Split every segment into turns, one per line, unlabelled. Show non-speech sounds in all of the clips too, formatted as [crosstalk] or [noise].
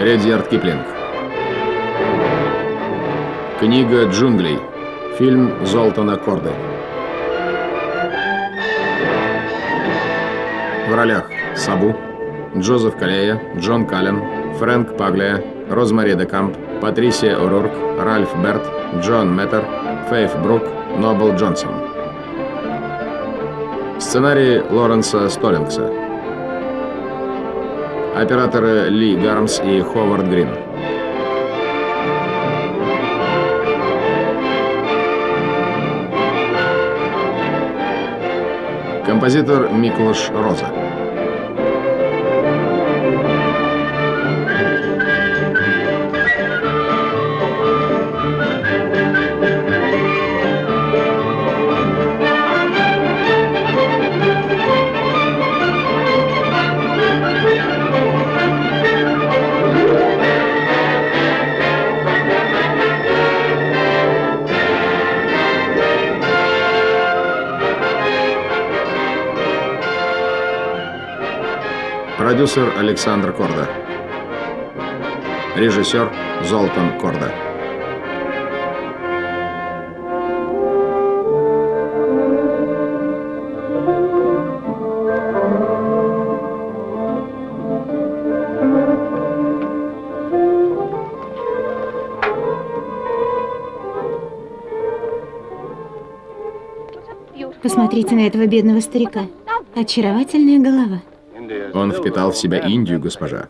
Редьярд Киплинг. Книга джунглей. Фильм Золтана Корды. В ролях Сабу, Джозеф Калея, Джон Каллен, Фрэнк Паглия, Розмари де Камп, Патрисия О'Рурк, Ральф Берт, Джон Меттер, Фейф Брук, Нобл Джонсон. Сценарий Лоренса Столлингса. Операторы Ли Гармс и Ховард Грин. Композитор Миклош Роза. Продюсер Александр Корда. Режиссер Золтан Корда.
Посмотрите на этого бедного старика. Очаровательная голова.
Он впитал в себя Индию, госпожа.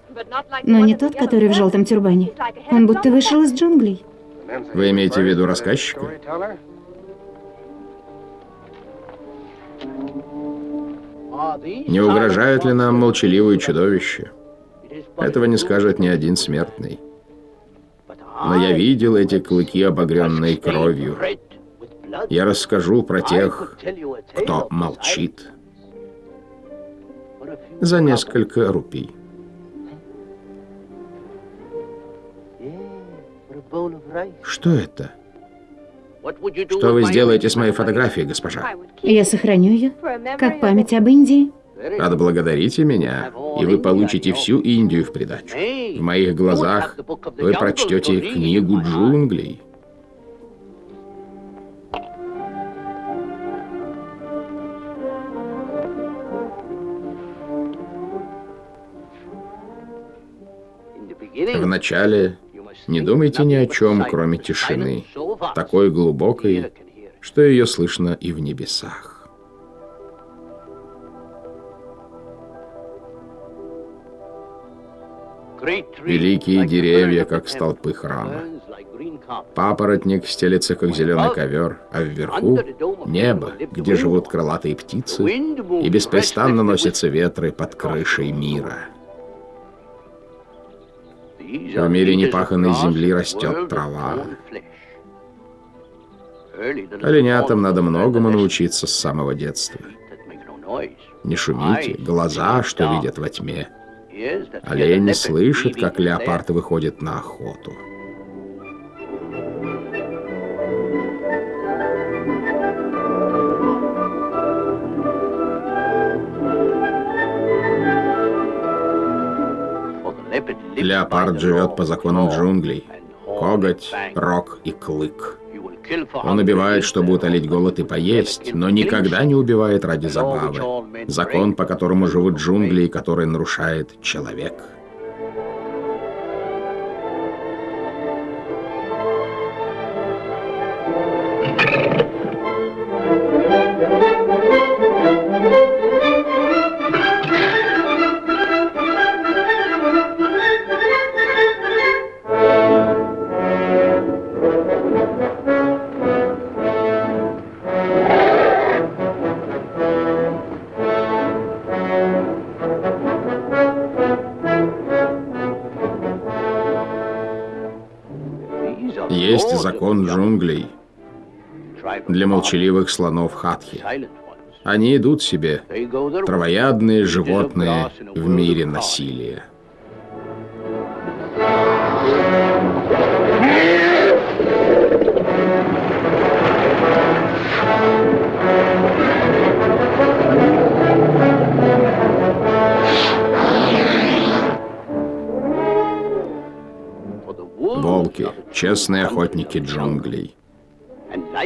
Но не тот, который в желтом тюрбане. Он будто вышел из джунглей.
Вы имеете в виду рассказчика? Не угрожают ли нам молчаливые чудовища? Этого не скажет ни один смертный. Но я видел эти клыки, обогренные кровью. Я расскажу про тех, кто молчит за несколько рупий. Что это? Что вы сделаете с моей фотографией, госпожа?
Я сохраню ее, как память об Индии.
Отблагодарите меня, и вы получите всю Индию в придачу. В моих глазах вы прочтете книгу джунглей. Вначале не думайте ни о чем, кроме тишины, такой глубокой, что ее слышно и в небесах. Великие деревья, как столпы храма. Папоротник стелется, как зеленый ковер, а вверху — небо, где живут крылатые птицы, и беспрестанно носятся ветры под крышей мира. В мире непаханной земли растет трава. Оленятам надо многому научиться с самого детства. Не шумите, глаза, что видят во тьме. Олень не слышит, как леопард выходит на охоту. Леопард живет по законам джунглей. Коготь, рог и клык. Он убивает, чтобы утолить голод и поесть, но никогда не убивает ради забавы. Закон, по которому живут джунгли и который нарушает человек. Для молчаливых слонов Хатхи. Они идут себе, травоядные животные в мире насилия. честные охотники джунглей.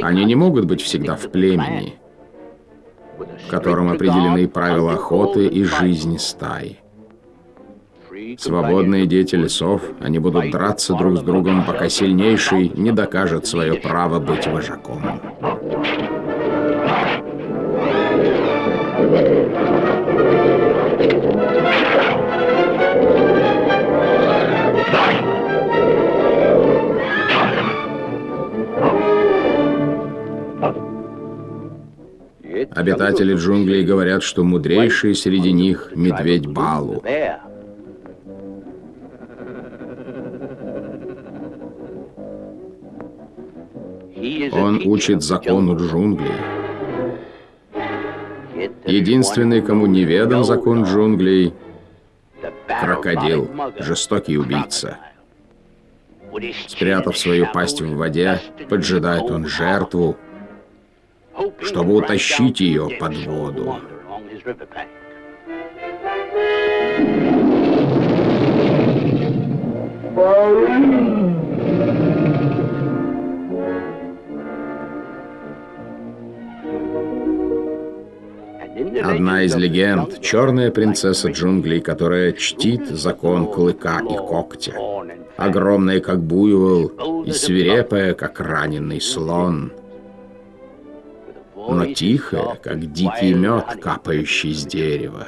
Они не могут быть всегда в племени, в котором определены правила охоты и жизни стаи. Свободные дети лесов, они будут драться друг с другом, пока сильнейший не докажет свое право быть вожаком. Обитатели джунглей говорят, что мудрейший среди них — медведь Балу. Он учит закону джунглей. Единственный, кому неведом закон джунглей — крокодил, жестокий убийца. Спрятав свою пасть в воде, поджидает он жертву, чтобы утащить ее под воду. Одна из легенд — черная принцесса джунглей, которая чтит закон клыка и когтя. Огромная, как буйвол, и свирепая, как раненый слон. Но тихая, как дикий мед, капающий с дерева.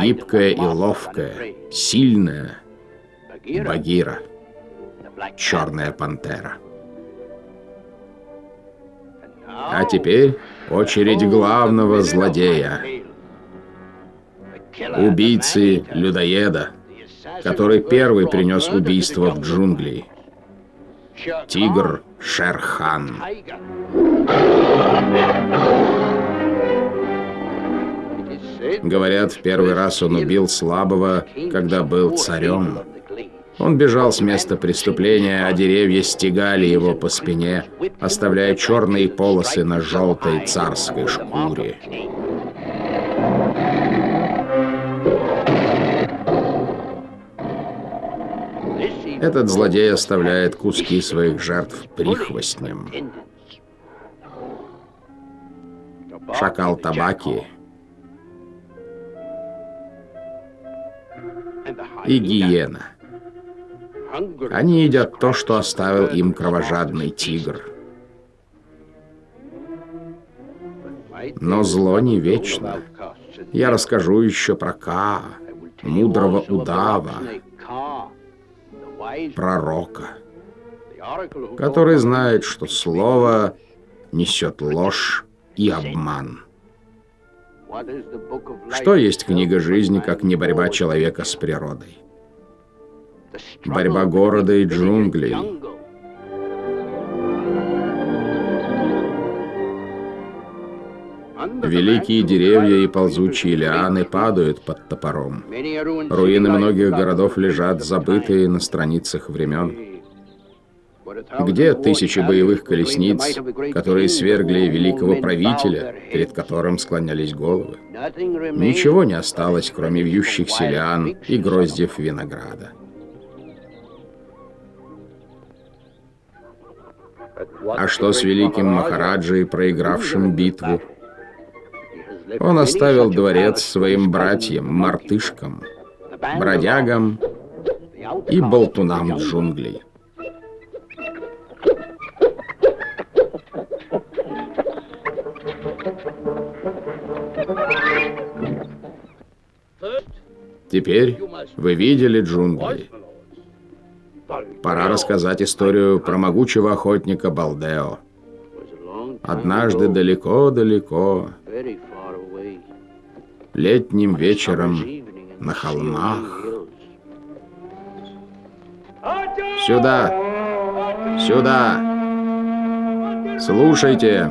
Гибкая и ловкая, сильная — Багира, черная пантера. А теперь очередь главного злодея. Убийцы людоеда, который первый принес убийство в джунгли. Тигр Шерхан. Говорят, в первый раз он убил слабого, когда был царем. Он бежал с места преступления, а деревья стегали его по спине, оставляя черные полосы на желтой царской шкуре. Этот злодей оставляет куски своих жертв прихвостням. Шакал табаки и гиена. Они едят то, что оставил им кровожадный тигр. Но зло не вечно. Я расскажу еще про Ка, мудрого удава, пророка, который знает, что слово несет ложь и обман. Что есть книга жизни, как не борьба человека с природой? борьба города и джунглей. Великие деревья и ползучие лианы падают под топором. Руины многих городов лежат забытые на страницах времен. Где тысячи боевых колесниц, которые свергли великого правителя, перед которым склонялись головы? Ничего не осталось, кроме вьющихся лиан и гроздьев винограда. А что с великим Махараджей, проигравшим битву? Он оставил дворец своим братьям, мартышкам, бродягам и болтунам джунглей. Теперь вы видели джунгли. Пора рассказать историю про могучего охотника Балдео. Однажды далеко-далеко, летним вечером на холмах. Сюда! Сюда! Слушайте!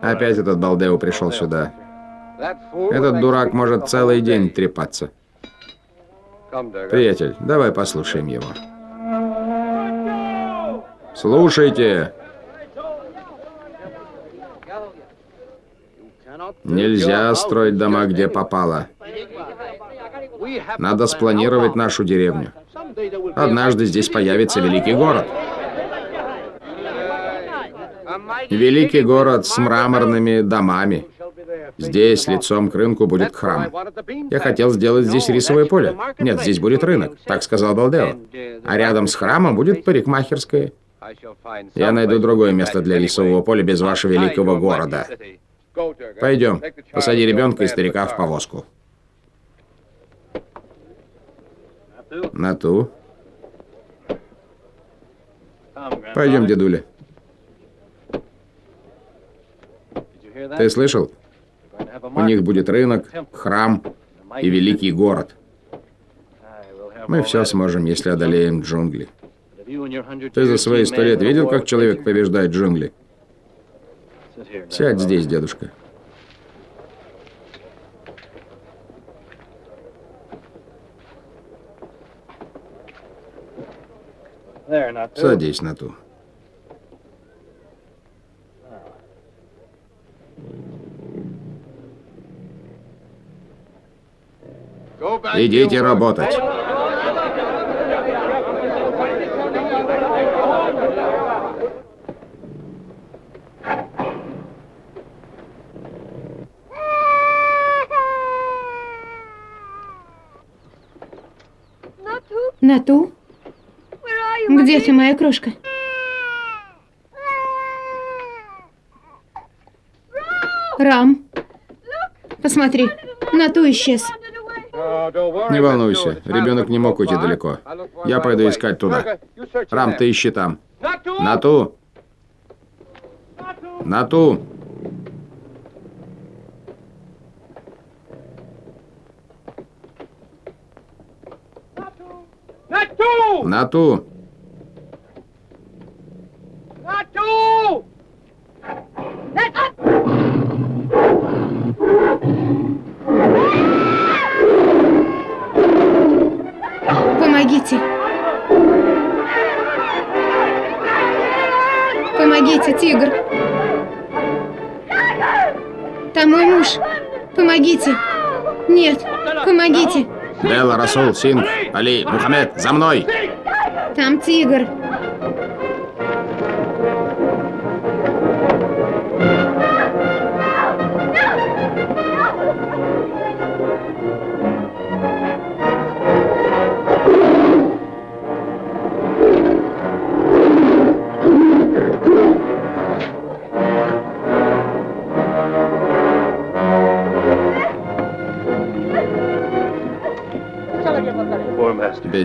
Опять этот Балдео пришел сюда. Этот дурак может целый день трепаться. Приятель, давай послушаем его. Слушайте. Нельзя строить дома, где попало. Надо спланировать нашу деревню. Однажды здесь появится великий город. Великий город с мраморными домами. Здесь, лицом к рынку, будет храм. Я хотел сделать здесь рисовое поле. Нет, здесь будет рынок, так сказал Балдео. А рядом с храмом будет парикмахерская. Я найду другое место для рисового поля без вашего великого города. Пойдем, посади ребенка и старика в повозку. На ту. Пойдем, дедуля. Ты слышал? У них будет рынок, храм и великий город. Мы все сможем, если одолеем джунгли. Ты за свои сто лет видел, как человек побеждает джунгли? Сядь здесь, дедушка. Садись на ту. Идите работать.
Нату? Где ты, моя крошка? Рам, посмотри, Нату исчез.
Не волнуйся, ребенок не мог уйти далеко. Я пойду искать туда. Рам, ты ищи там. Нату! Нату! Нату!
Помогите. Помогите, тигр. Там мой муж. Помогите. Нет, помогите.
Белла, Расул, Синг, Али, Мухаммед, за мной!
Там тигр.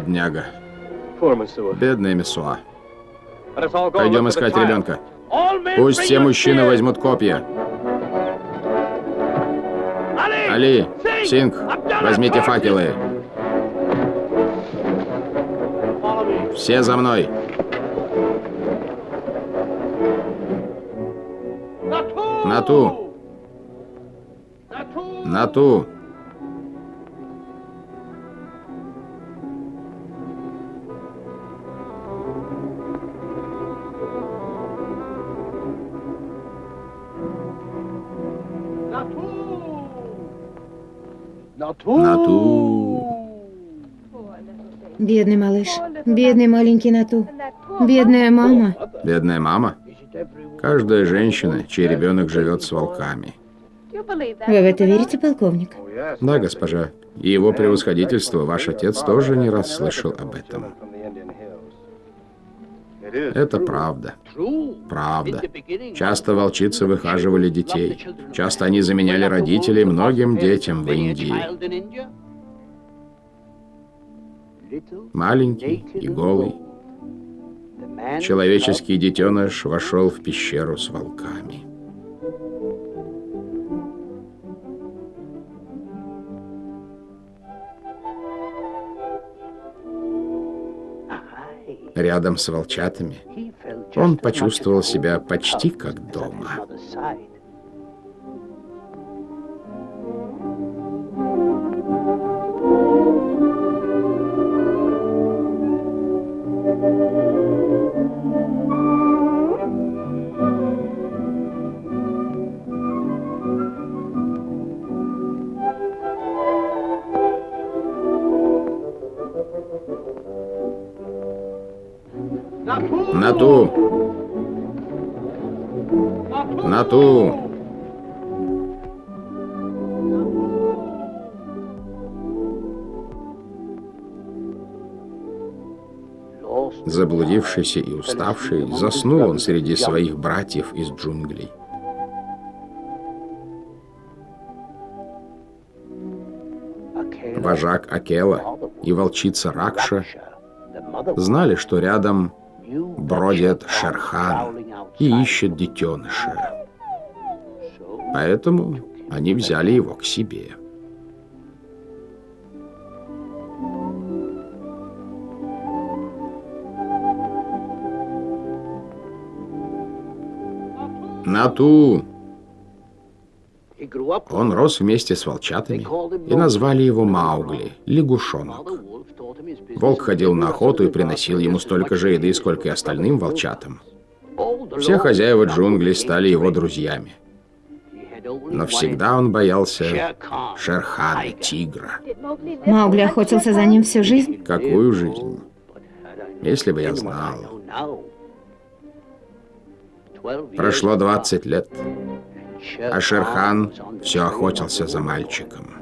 Бедняга. Бедный Месуа. Пойдем искать ребенка. Пусть все мужчины возьмут копья. Али, Синг, возьмите факелы. Все за мной. На ту. На
Бедный малыш. Бедный маленький Нату. Бедная мама.
Бедная мама. Каждая женщина, чей ребенок живет с волками.
Вы в это верите, полковник?
Да, госпожа. И его превосходительство, ваш отец тоже не раз слышал об этом. Это правда. Правда. Часто волчицы выхаживали детей. Часто они заменяли родителей многим детям в Индии. Маленький и голый. Человеческий детеныш вошел в пещеру с волками. Рядом с волчатами он почувствовал себя почти как дома.
На ту! На ту! Заблудившийся и уставший, заснул он среди своих братьев из джунглей. Вожак Акела и волчица Ракша знали, что рядом бродит Шерхан и ищет детеныша. Поэтому они взяли его к себе. Нату! Он рос вместе с волчатами и назвали его Маугли, лягушонок. Волк ходил на охоту и приносил ему столько же еды, сколько и остальным волчатам. Все хозяева джунглей стали его друзьями. Но всегда он боялся Шерхана, тигра.
Маугли охотился за ним всю жизнь?
Какую жизнь? Если бы я знал. Прошло 20 лет, а Шерхан все охотился за мальчиком.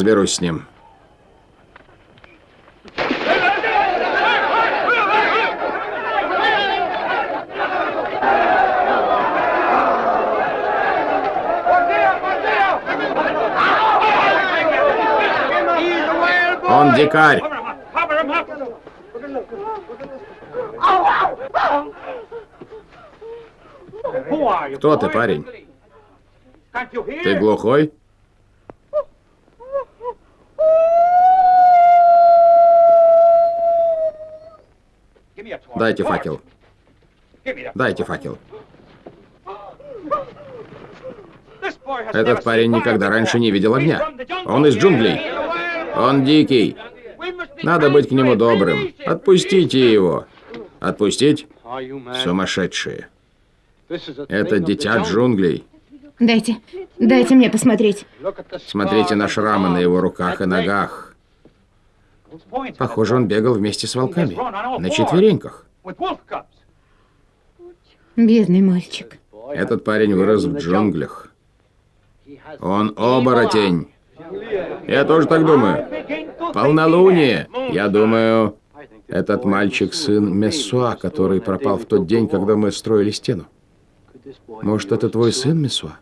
Разберусь с ним. Он дикарь. Кто ты, парень? Ты глухой? Дайте факел. Дайте факел. Этот парень никогда раньше не видел огня. Он из джунглей. Он дикий. Надо быть к нему добрым. Отпустите его. Отпустить? Сумасшедшие. Это дитя джунглей.
Дайте, дайте мне посмотреть.
Смотрите на шрамы на его руках и ногах. Похоже, он бегал вместе с волками. На четвереньках.
Бедный мальчик.
Этот парень вырос в джунглях. Он оборотень. Я тоже так думаю. Полнолуние. Я думаю, этот мальчик сын Мессуа, который пропал в тот день, когда мы строили стену. Может, это твой сын, Мессуа?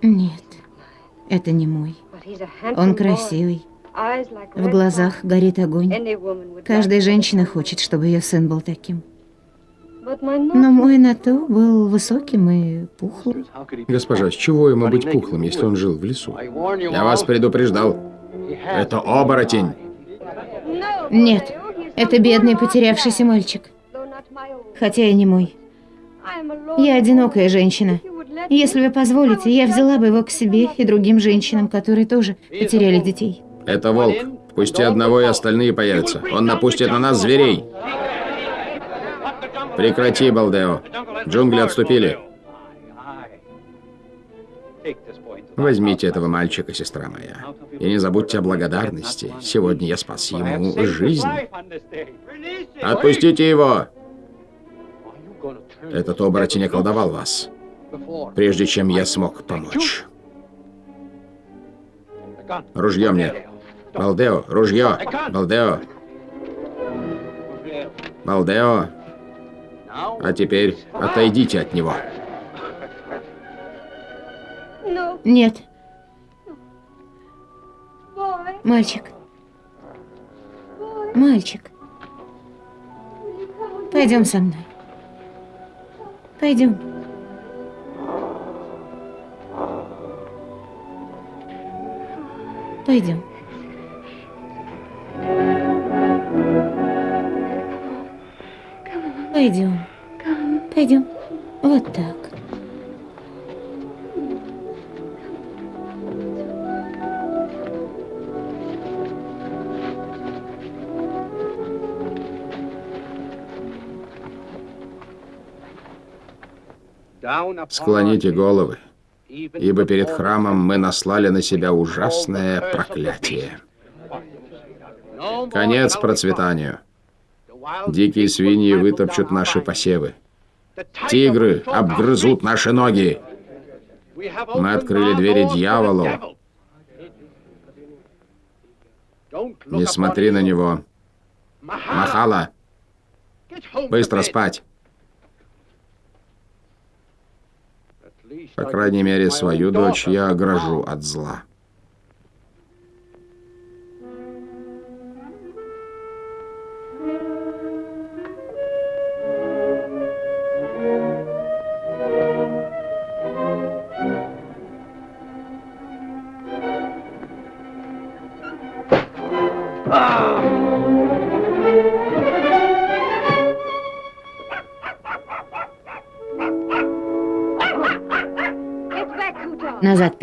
Нет, это не мой. Он красивый. В глазах горит огонь. Каждая женщина хочет, чтобы ее сын был таким. Но мой Нату был высоким и пухлым.
Госпожа, с чего ему быть пухлым, если он жил в лесу? Я вас предупреждал. Это оборотень.
Нет, это бедный потерявшийся мальчик. Хотя и не мой. Я одинокая женщина. Если вы позволите, я взяла бы его к себе и другим женщинам, которые тоже потеряли детей.
Это волк. Пусти одного, и остальные появятся. Он напустит на нас зверей. Прекрати, Балдео. Джунгли отступили. Возьмите этого мальчика, сестра моя. И не забудьте о благодарности. Сегодня я спас ему жизнь. Отпустите его! Этот оборотень околдовал вас, прежде чем я смог помочь. Ружье мне. Балдео, ружье. Балдео. Балдео. А теперь отойдите от него.
Нет. Мальчик. Мальчик. Пойдем со мной. Пойдем. Пойдем. Пойдем. Пойдем. Вот так.
Склоните головы, ибо перед храмом мы наслали на себя ужасное проклятие. Конец процветанию. Дикие свиньи вытопчут наши посевы. Тигры обгрызут наши ноги. Мы открыли двери дьяволу. Не смотри на него. Махала. Быстро спать. По крайней мере, свою дочь я огражу от зла.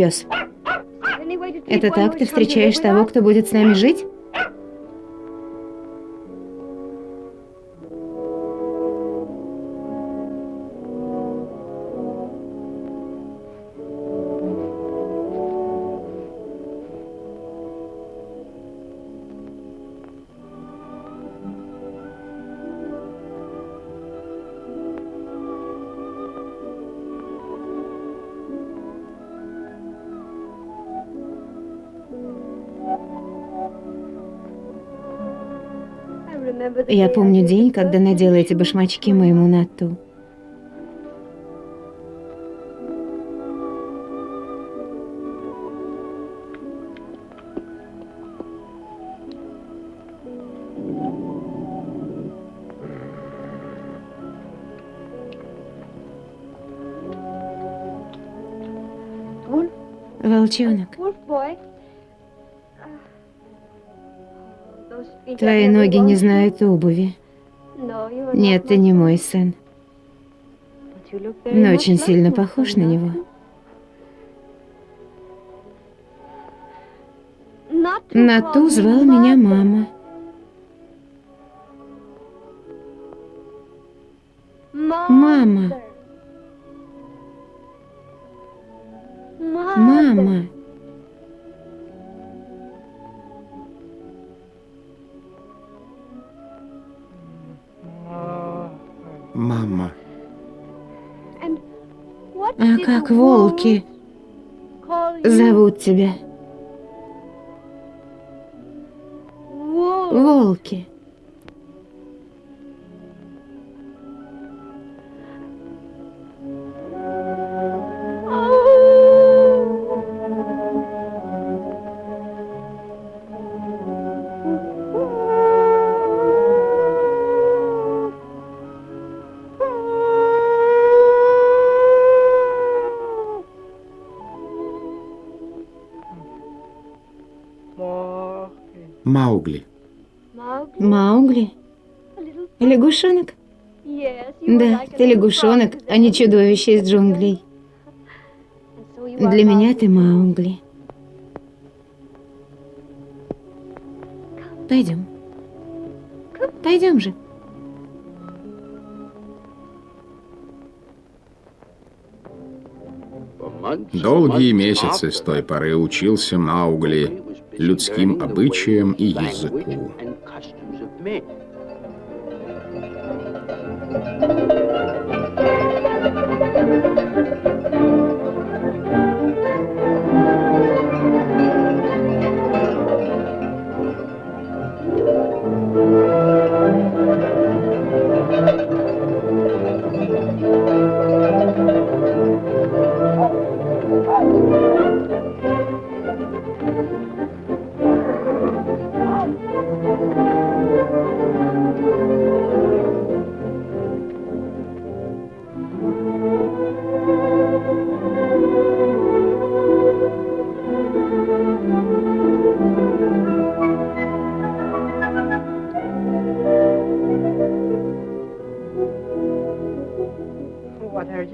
Пес. Это так ты встречаешь того, кто будет с нами жить? Я помню день, когда надела эти башмачки моему Нату. Волчонок. Твои ноги не знают обуви. Нет, ты не мой сын. Но очень сильно похож на него. На ту звал меня мама. Волки зовут тебя? Волки.
Маугли.
Маугли? Лягушонок? Да, ты лягушонок, а не чудовище из джунглей. Для меня ты Маугли. Пойдем. Пойдем же.
Долгие месяцы с той поры учился Маугли людским обычаям и языку.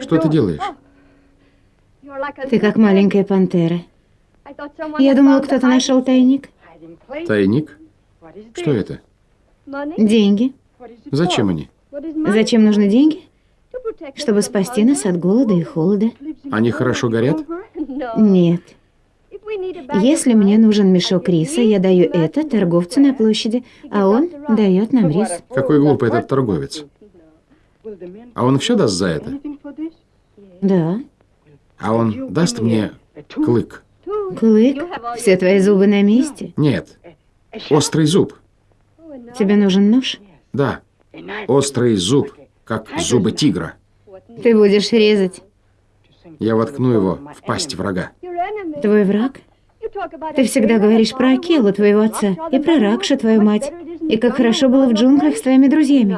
Что ты делаешь?
Ты как маленькая пантера. Я думала, кто-то нашел тайник.
Тайник? Что это?
Деньги.
Зачем они?
Зачем нужны деньги? Чтобы спасти нас от голода и холода.
Они хорошо горят?
Нет. Если мне нужен мешок риса, я даю это торговцу на площади, а он дает нам рис.
Какой глупый этот торговец. А он все даст за это?
Да.
А он даст мне клык?
Клык? Все твои зубы на месте?
Нет. Острый зуб.
Тебе нужен нож?
Да. Острый зуб, как зубы тигра.
Ты будешь резать.
Я воткну его в пасть врага.
Твой враг? Ты всегда говоришь про Акелу, твоего отца, и про Ракшу, твою мать, и как хорошо было в джунглях с твоими друзьями.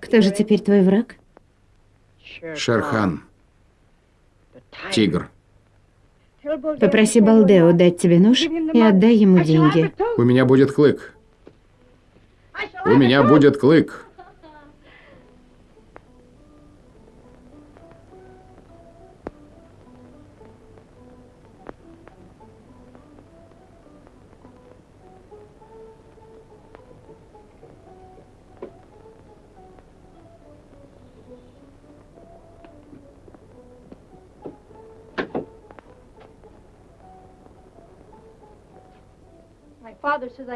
Кто же теперь твой враг?
Шерхан. Тигр.
Попроси Балдео дать тебе нож и отдай ему деньги.
У меня будет клык. У меня будет клык.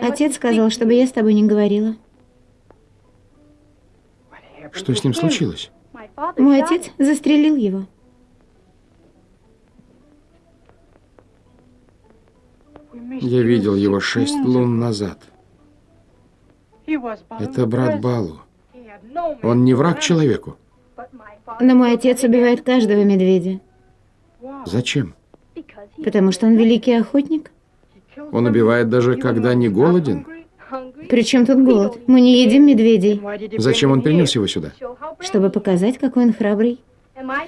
Отец сказал, чтобы я с тобой не говорила.
Что с ним случилось?
Мой отец застрелил его.
Я видел его шесть лун назад. Это брат Балу. Он не враг человеку.
Но мой отец убивает каждого медведя,
Зачем?
потому что он великий охотник.
Он убивает даже когда не голоден.
Причем тут голод? Мы не едим медведей,
Зачем он принес его сюда?
чтобы показать, какой он храбрый.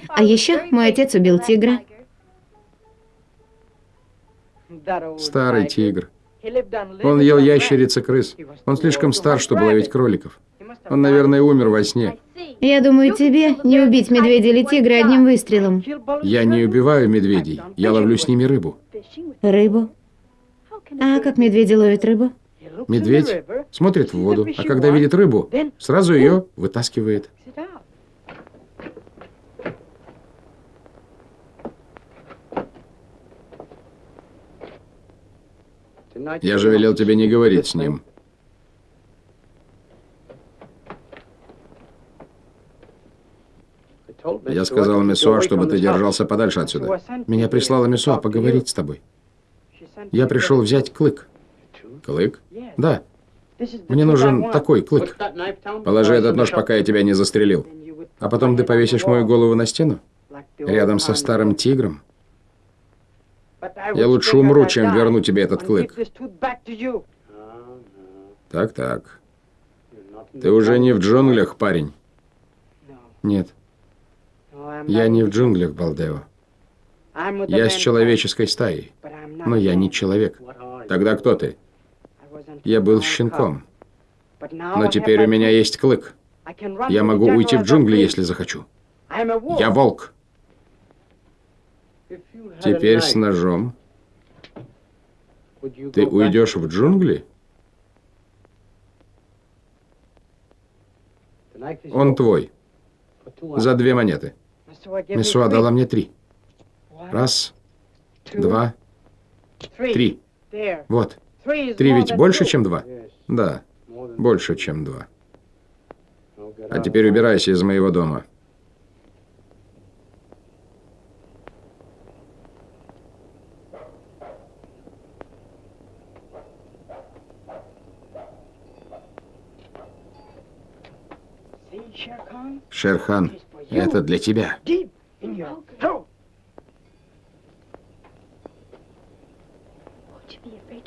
А еще мой отец убил тигра.
Старый тигр. Он ел ящериц и крыс. Он слишком стар, чтобы ловить кроликов. Он, наверное, умер во сне.
Я думаю, тебе не убить медведя или тигра одним выстрелом.
Я не убиваю медведей. Я ловлю с ними рыбу.
Рыбу. А как медведи ловят рыбу?
Медведь смотрит в воду, а когда видит рыбу, сразу ее вытаскивает. Я же велел тебе не говорить с ним. Я сказал Месуа, чтобы ты держался подальше отсюда. Меня прислала Месуа поговорить с тобой. Я пришел взять клык. Клык? Да. Мне нужен такой клык. Положи этот нож, пока я тебя не застрелил. А потом ты повесишь мою голову на стену? Рядом со старым тигром? Я лучше умру, чем верну тебе этот клык. Так, так. Ты уже не в джунглях, парень. Нет, я не в джунглях, Балдео. Я с человеческой стаей. Но я не человек. Тогда кто ты? Я был щенком. Но теперь у меня есть клык. Я могу уйти в джунгли, если захочу. Я волк. Теперь с ножом. Ты уйдешь в джунгли? Он твой. За две монеты. Месуа дала мне три. Раз, два, три. Вот. Три ведь больше, чем два? Да, больше, чем два. А теперь убирайся из моего дома. Шерхан, это для тебя.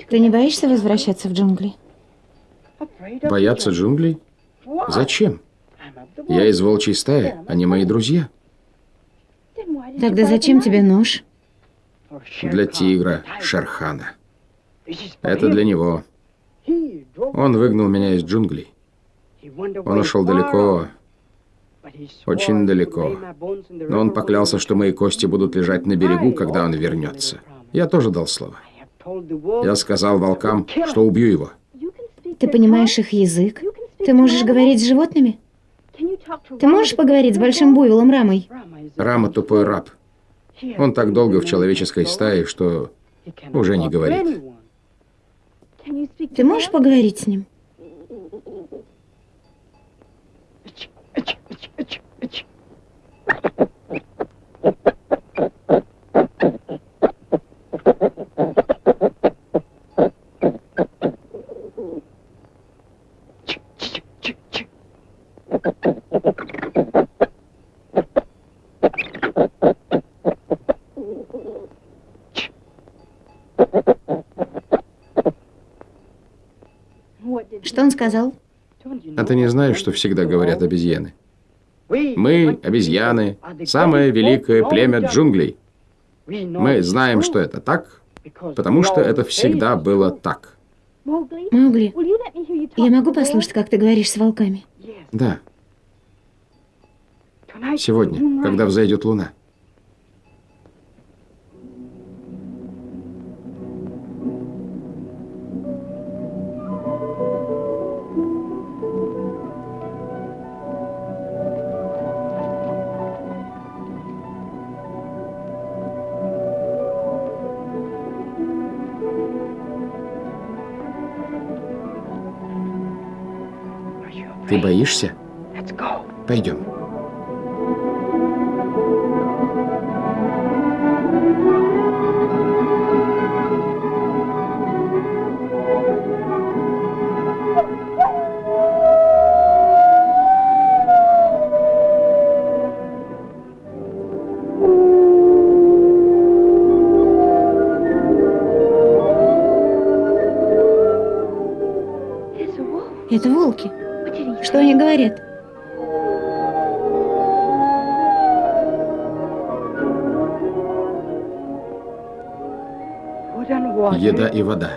Ты не боишься возвращаться в джунгли?
Бояться джунглей? Зачем? Я из волчьей стаи, они мои друзья.
Тогда зачем тебе нож?
Для тигра Шерхана. Это для него. Он выгнал меня из джунглей. Он ушел далеко, очень далеко. Но он поклялся, что мои кости будут лежать на берегу, когда он вернется. Я тоже дал слово. Я сказал волкам, что убью его.
Ты понимаешь их язык? Ты можешь говорить с животными? Ты можешь поговорить с большим буйволом Рамой?
Рама тупой раб. Он так долго в человеческой стае, что уже не говорит.
Ты можешь поговорить с ним? [laughs] Что он сказал?
А ты не знаешь, что всегда говорят обезьяны? Мы, обезьяны, самое великое племя джунглей. Мы знаем, что это так, потому что это всегда было так.
Маугли, я могу послушать, как ты говоришь с волками?
Да. Сегодня, когда взойдет луна. Ты боишься? Пойдем.
Это волки. Что они говорят?
Еда и вода.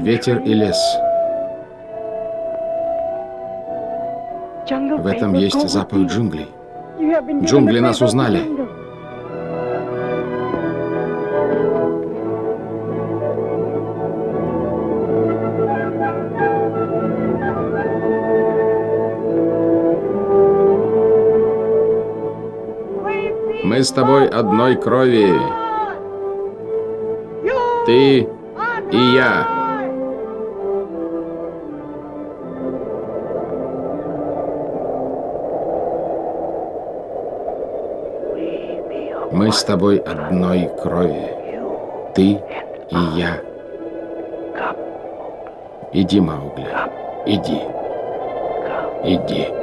Ветер и лес. В этом есть запах джунглей. Джунгли нас узнали. С тобой одной крови. Ты и я. Мы с тобой одной крови. Ты и я. Иди, Маугли. Иди. Иди.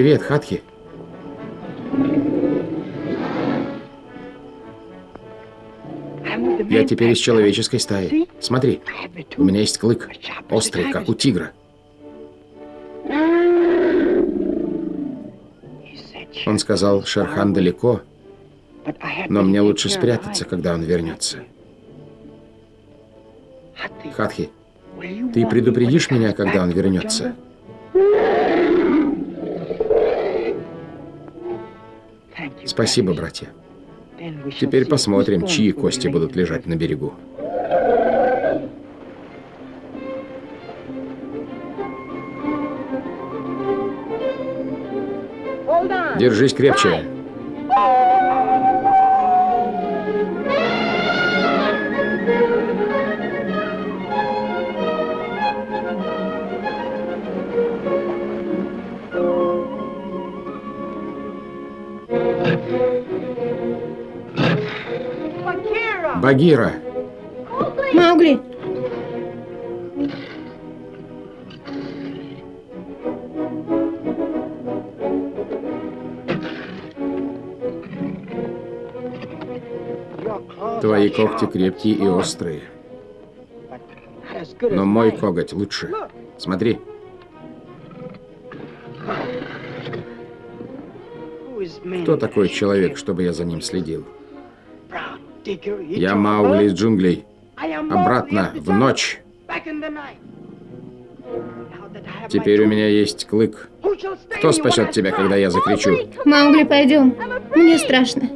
Привет, Хатхи. Я теперь из человеческой стаи. Смотри, у меня есть клык, острый, как у тигра. Он сказал, Шерхан далеко, но мне лучше спрятаться, когда он вернется. Хатхи, ты предупредишь меня, когда он вернется? Спасибо, братья. Теперь посмотрим, чьи кости будут лежать на берегу. Держись крепче. Багира.
Маугли!
Твои когти крепкие и острые. Но мой коготь лучше. Смотри. Кто такой человек, чтобы я за ним следил? Я Маугли из джунглей. Обратно, в ночь. Теперь у меня есть клык. Кто спасет тебя, когда я закричу?
Маугли, пойдем. Мне страшно.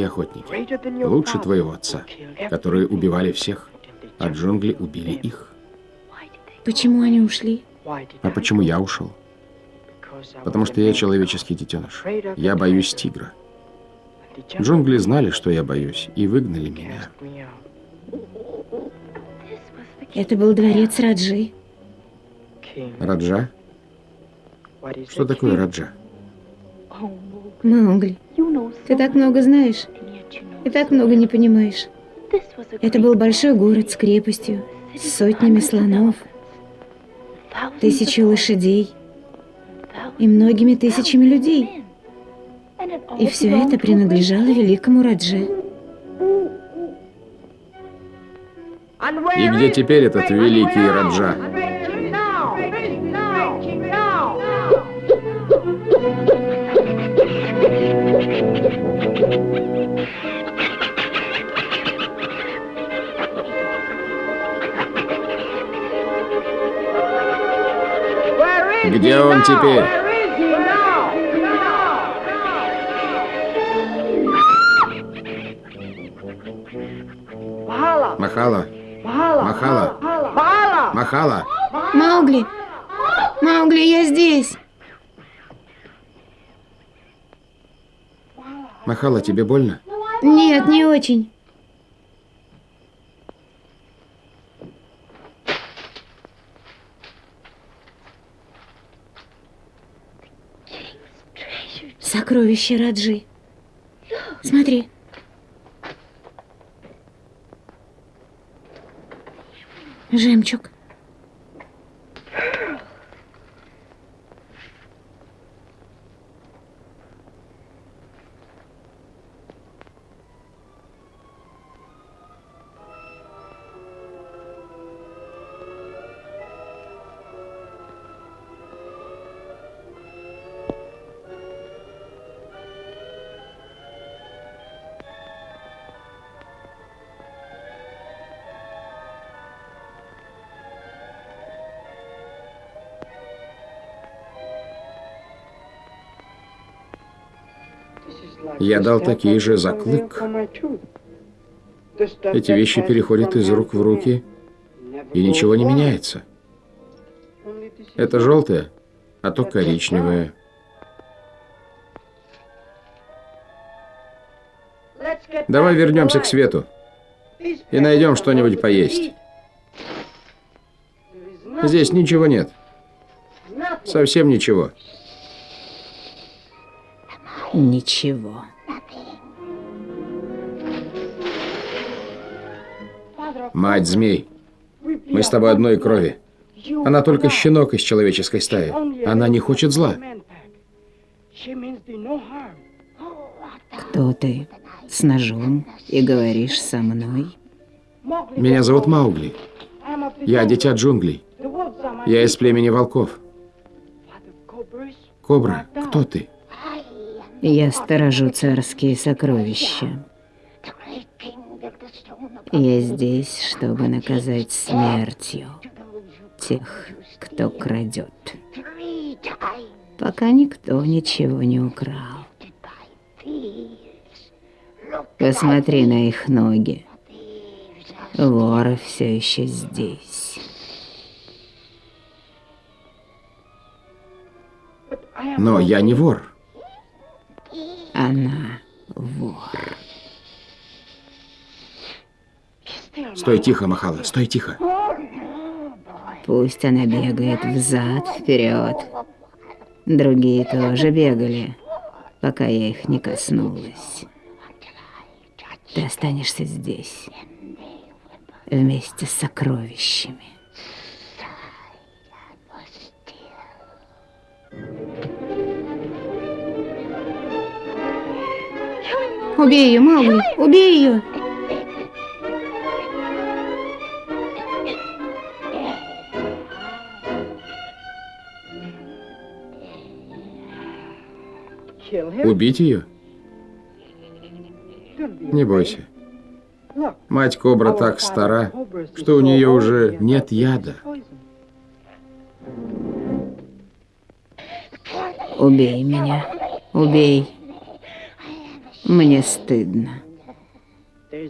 Великие охотники, лучше твоего отца, которые убивали всех, а джунгли убили их.
Почему они ушли?
А почему я ушел? Потому что я человеческий детеныш. Я боюсь тигра. Джунгли знали, что я боюсь, и выгнали меня.
Это был дворец Раджи.
Раджа? Что такое Раджа?
Маугли, ты так много знаешь и так много не понимаешь. Это был большой город с крепостью, с сотнями слонов, тысячи лошадей и многими тысячами людей. И все это принадлежало великому Радже.
И где теперь этот великий Раджа? Где он теперь? Махала. Махала. Махала.
Маугли! Маугли, я здесь!
Махала, тебе больно?
Нет, не очень. Сокровище Раджи. Смотри. Жемчуг.
Я дал такие же за клык. Эти вещи переходят из рук в руки, и ничего не меняется. Это желтое, а то коричневое. Давай вернемся к свету и найдем что-нибудь поесть. Здесь ничего нет. Совсем ничего.
Ничего.
Мать змей, мы с тобой одной крови. Она только щенок из человеческой стаи. Она не хочет зла.
Кто ты с ножом и говоришь со мной?
Меня зовут Маугли. Я дитя джунглей. Я из племени волков. Кобра, кто ты?
Я сторожу царские сокровища. Я здесь, чтобы наказать смертью тех, кто крадет. Пока никто ничего не украл. Посмотри на их ноги. Воры все еще здесь.
Но я не вор.
Она вор.
Стой тихо, Махала, стой тихо.
Пусть она бегает взад, вперед. Другие тоже бегали, пока я их не коснулась. Ты останешься здесь, вместе с сокровищами. Убей ее, Маугли! Убей ее!
Убить ее? Не бойся. Мать кобра так стара, что у нее уже нет яда.
Убей меня. Убей. Мне стыдно.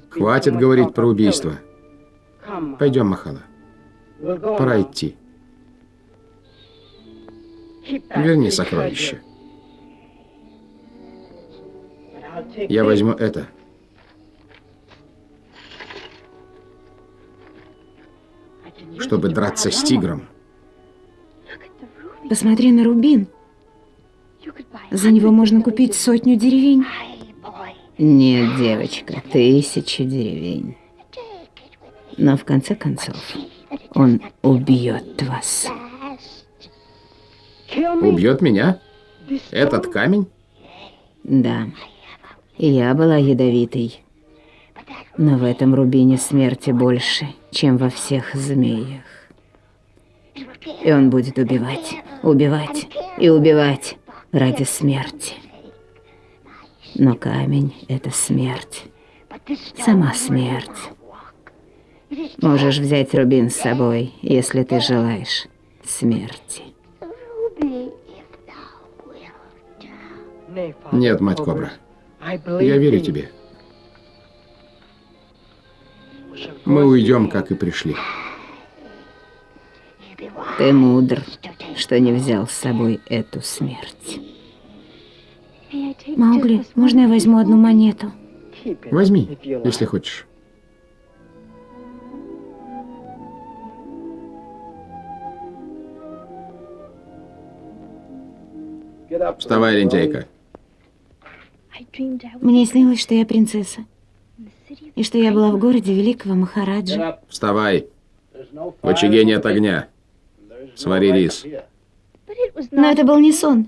Хватит говорить про убийство. Пойдем, Махала. Пора идти. Верни сокровище. Я возьму это. Чтобы драться с тигром.
Посмотри на рубин. За него можно купить сотню деревень. Нет, девочка, тысячи деревень. Но в конце концов, он убьет вас.
Убьет меня? Этот камень?
Да. Я была ядовитой. Но в этом рубине смерти больше, чем во всех змеях. И он будет убивать, убивать и убивать ради смерти. Но камень — это смерть. Сама смерть. Можешь взять Рубин с собой, если ты желаешь смерти.
Нет, мать Кобра. Я верю тебе. Мы уйдем, как и пришли.
Ты мудр, что не взял с собой эту смерть. Маугли, можно я возьму одну монету?
Возьми, если хочешь. Вставай, лентяйка.
Мне снилось, что я принцесса. И что я была в городе великого Махараджа.
Вставай. В очаге нет огня. Свари рис.
Но это был не сон.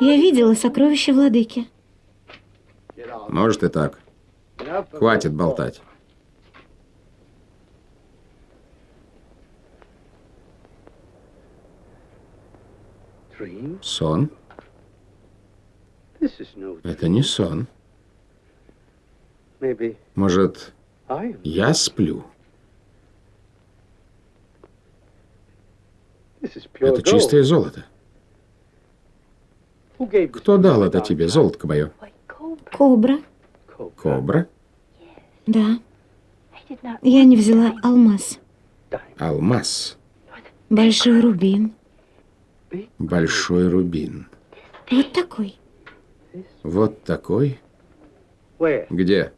Я видела сокровища владыки.
Может и так. Хватит болтать. Сон? Это не сон. Может, я сплю? Это чистое золото. Кто дал это тебе, золотко мое?
Кобра.
Кобра?
Да. Я не взяла алмаз.
Алмаз.
Большой рубин.
Большой рубин.
Вот такой.
Вот такой? Где?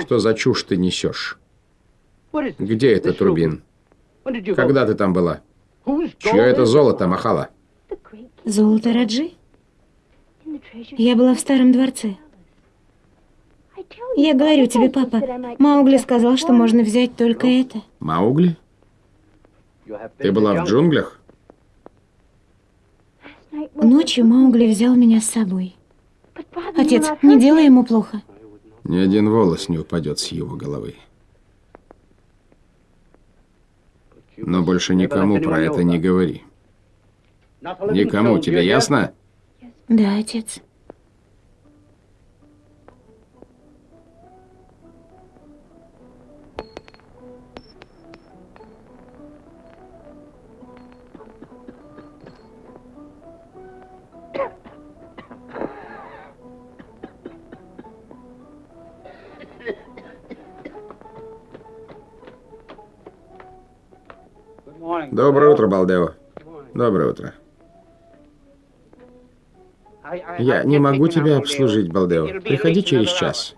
Что за чушь ты несешь? Где этот рубин? Когда ты там была? Чье это золото, Махала?
Золото Раджи? Я была в старом дворце. Я говорю тебе, папа, Маугли сказал, что можно взять только это.
Маугли? Ты была в джунглях?
Ночью Маугли взял меня с собой. Отец, не делай ему плохо.
Ни один волос не упадет с его головы. Но больше никому про это не говори. Никому, тебе ясно?
Да, отец.
Доброе утро, Балдео. Доброе утро. Я не могу тебя обслужить, Балдео. Приходи через час.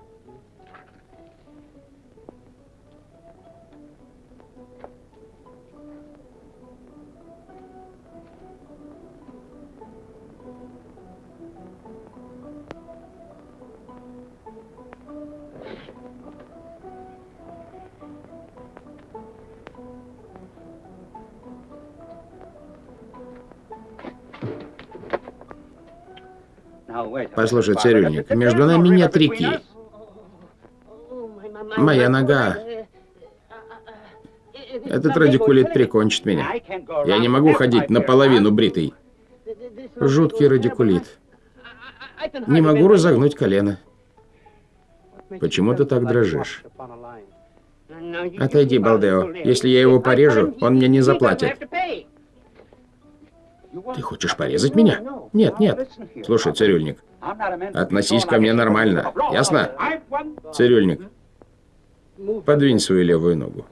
Послушай, цирюльник, между нами нет реки. Моя нога... Этот радикулит прикончит меня. Я не могу ходить наполовину бритый. Жуткий радикулит. Не могу разогнуть колено. Почему ты так дрожишь? Отойди, Балдео. Если я его порежу, он мне не заплатит. Ты хочешь порезать меня? Нет, нет. Слушай, цирюльник, относись ко мне нормально. Ясно? Цирюльник, подвинь свою левую ногу.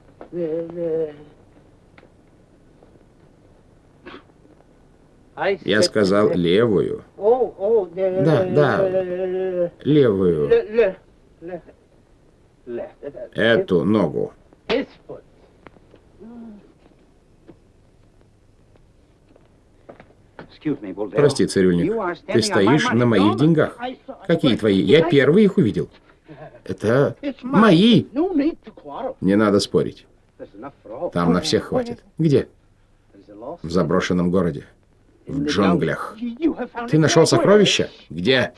Я сказал левую. Да, да. Левую. Эту ногу. Прости, цирюльник, ты стоишь на моих деньгах. Какие твои? Я первый их увидел. Это мои. Не надо спорить. Там на всех хватит. Где? В заброшенном городе. В джунглях. Ты нашел сокровища? Где?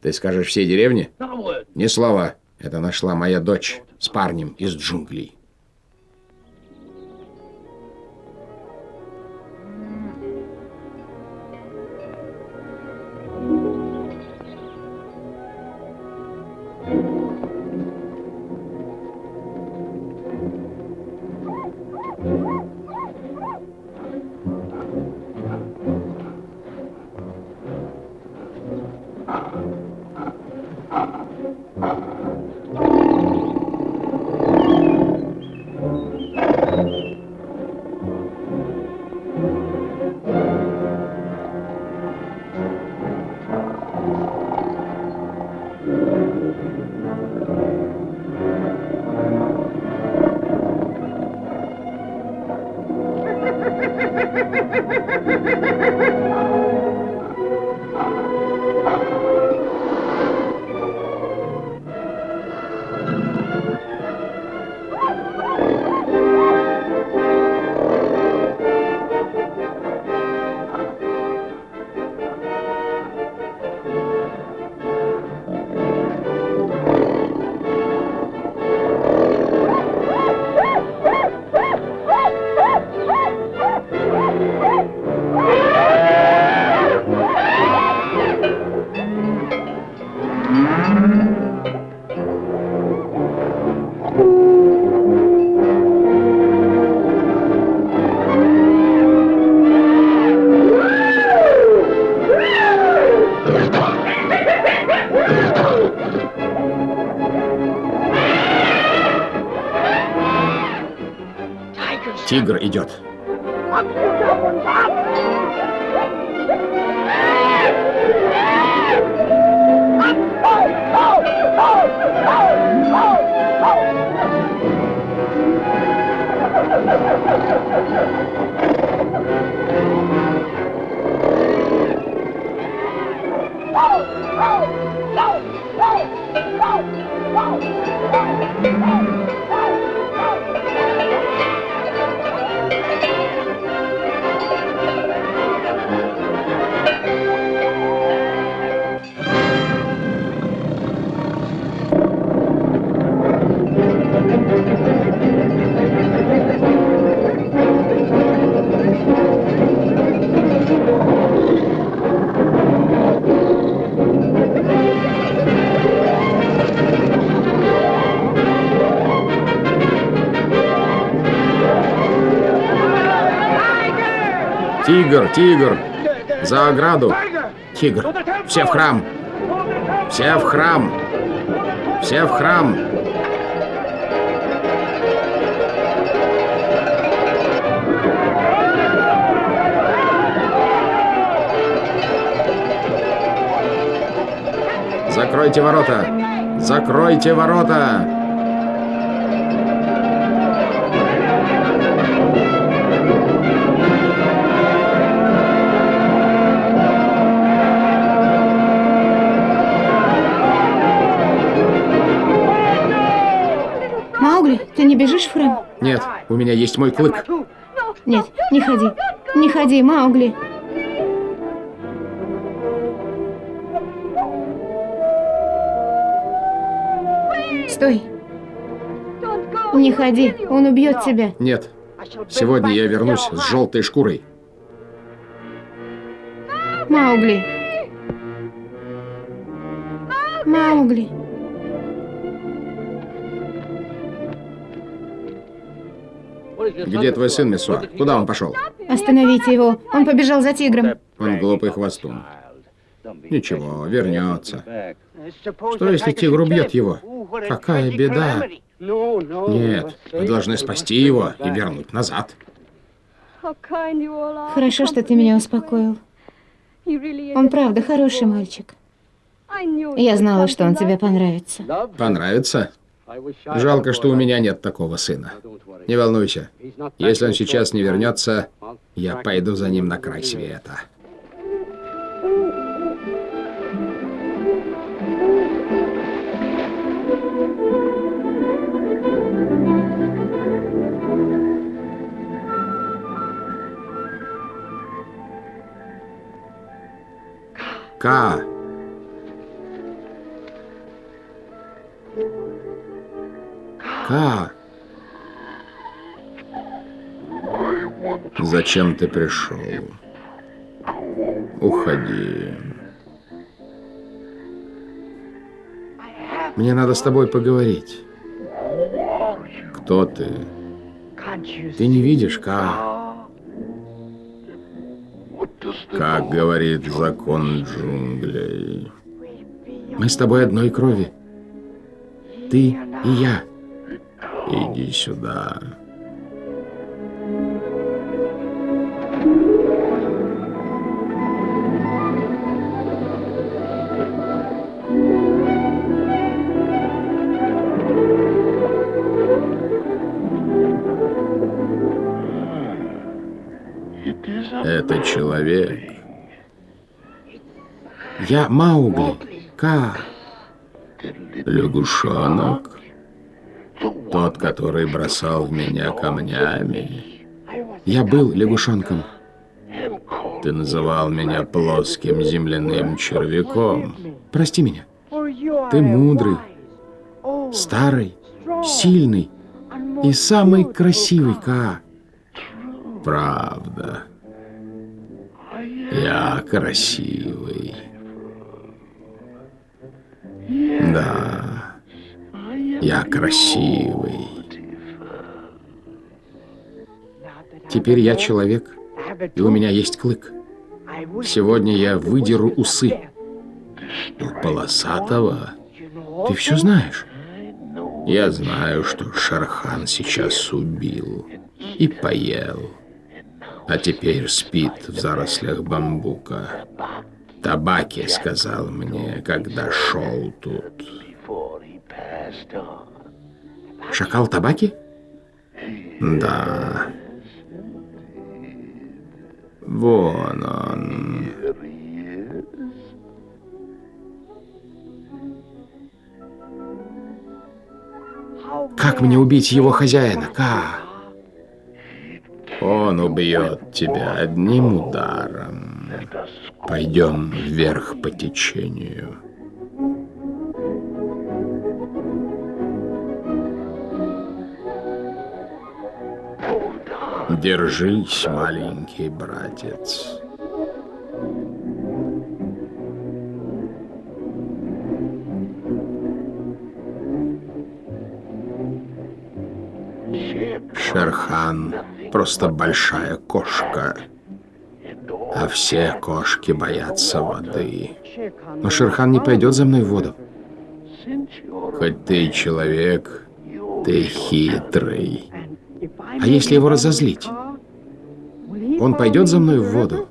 Ты скажешь всей деревне? Ни слова. Это нашла моя дочь с парнем из джунглей. Тигр идет. Тигр, тигр! За ограду! Тигр! Все в храм! Все в храм! Все в храм! Закройте ворота! Закройте ворота!
Бежишь храм?
Нет, у меня есть мой клык.
Нет, не ходи. Не ходи, Маугли. Стой. Не ходи, он убьет тебя.
Нет. Сегодня я вернусь с желтой шкурой.
Маугли. Маугли.
Где твой сын, Мессуа? Куда он пошел?
Остановите его. Он побежал за тигром.
Он глупый хвостун. Ничего, вернется. Что, если тигр убьет его? Какая беда. Нет, мы должны спасти его и вернуть назад.
Хорошо, что ты меня успокоил. Он правда хороший мальчик. Я знала, что он тебе понравится.
Понравится? Жалко, что у меня нет такого сына. Не волнуйся. Если он сейчас не вернется, я пойду за ним на край света. К. К. Зачем ты пришел? Уходи. Мне надо с тобой поговорить. Кто ты? Ты не видишь, Ка? Как говорит закон джунглей. Мы с тобой одной крови. Ты и я. Иди сюда. Это человек. Я Маугли. Ка. Лягушонок. Тот, который бросал в меня камнями. Я был лягушонком. Ты называл меня плоским земляным червяком. Прости меня. Ты мудрый, старый, сильный и самый красивый, Ка. Правда. Я красивый. Да, я красивый. Теперь я человек, и у меня есть клык. Сегодня я выдеру усы. У полосатого ты все знаешь. Я знаю, что Шархан сейчас убил и поел а теперь спит в зарослях бамбука. Табаки сказал мне, когда шел тут. Шакал табаки? Да. Вон он. Как мне убить его хозяина? Как? Он убьет тебя одним ударом. Пойдем вверх по течению. Держись, маленький братец. Шерхан просто большая кошка. А все кошки боятся воды. Но Шерхан не пойдет за мной в воду. Хоть ты человек, ты хитрый. А если его разозлить? Он пойдет за мной в воду,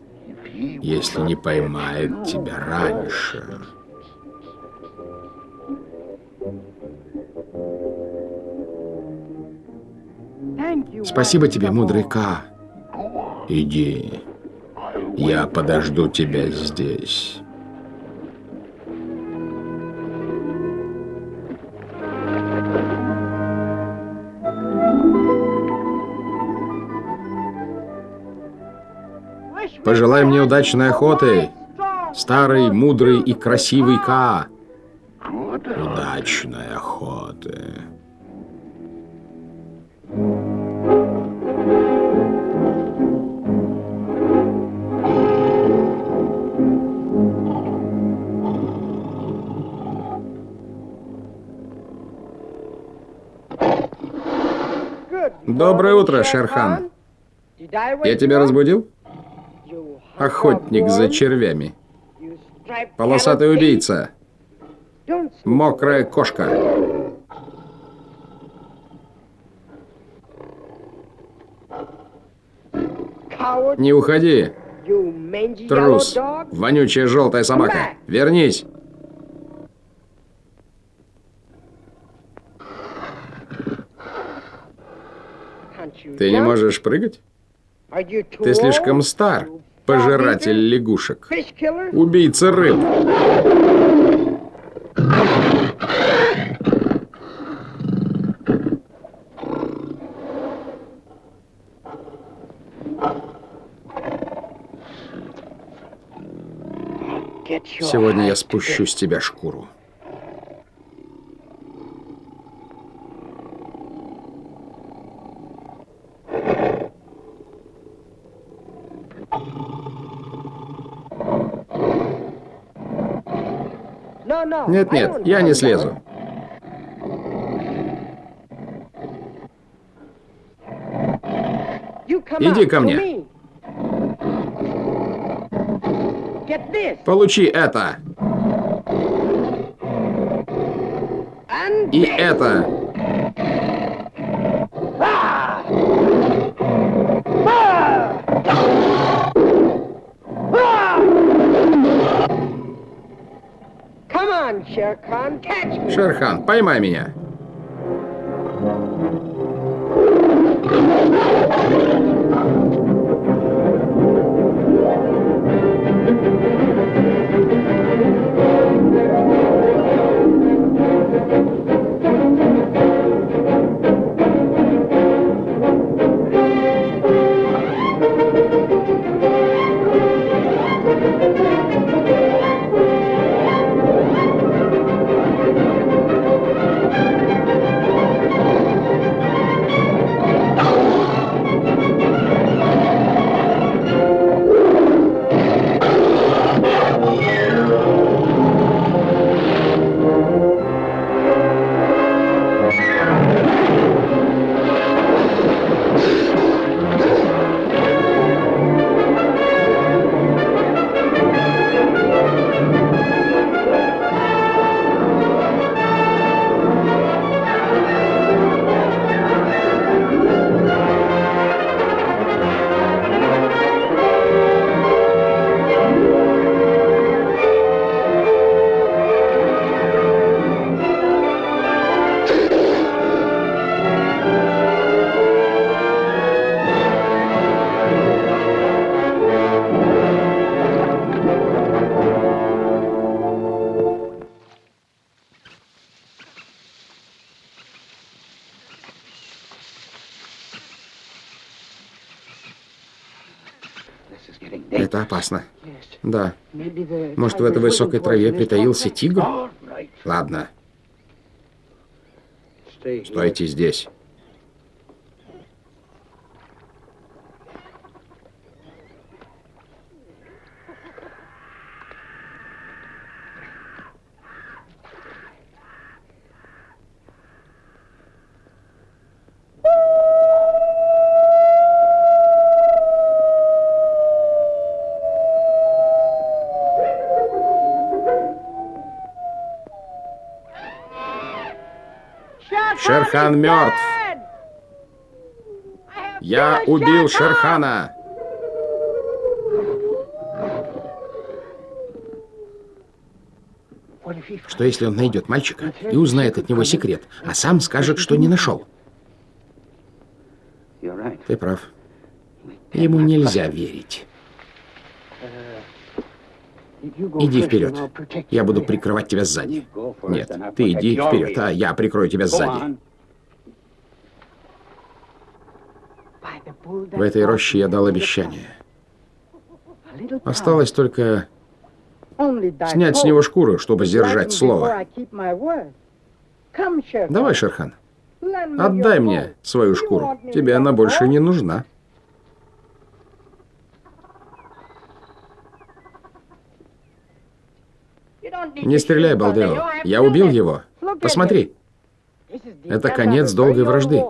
если не поймает тебя раньше. Спасибо тебе, мудрый Ка. Иди. Я подожду тебя здесь. Пожелай мне удачной охоты, старый, мудрый и красивый Каа. Удачной охоты. Доброе утро, Шерхан. Я тебя разбудил? Охотник за червями. Полосатый убийца. Мокрая кошка. Не уходи. Трус. Вонючая желтая собака. Вернись. Ты не можешь прыгать? Ты слишком стар, пожиратель лягушек. Убийца рыб. Сегодня я спущу с тебя шкуру. Нет, нет, я не слезу. Иди ко мне. Получи это. И это. Шерхан, поймай меня. Да. Может, в этой высокой траве притаился тигр? Ладно. Стойте здесь. Шерхан мертв. Я убил Шерхана. Что если он найдет мальчика и узнает от него секрет, а сам скажет, что не нашел? Ты прав. Ему нельзя верить. Иди вперед. Я буду прикрывать тебя сзади. Нет, ты иди вперед, а я прикрою тебя сзади. В этой роще я дал обещание. Осталось только снять с него шкуру, чтобы сдержать слово. Давай, Шерхан, отдай мне свою шкуру. Тебе она больше не нужна. Не стреляй, Балдео. Я убил его. Посмотри. Это конец долгой вражды.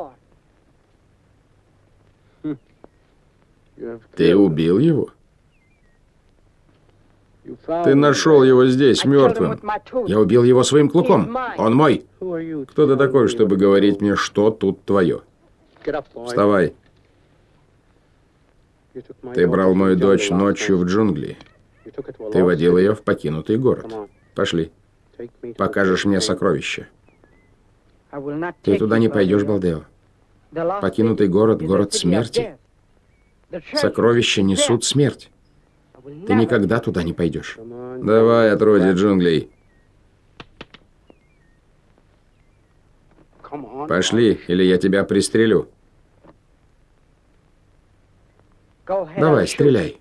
Ты убил его? Ты нашел его здесь, мертвым. Я убил его своим клыком. Он мой. Кто ты такой, чтобы говорить мне, что тут твое? Вставай. Ты брал мою дочь ночью в джунгли. Ты водил ее в покинутый город. Пошли. Покажешь мне сокровища. Ты туда не пойдешь, Балдео. Покинутый город — город смерти. Сокровища несут смерть. Ты никогда туда не пойдешь. Давай, отродье джунглей. Пошли, или я тебя пристрелю. Давай, стреляй.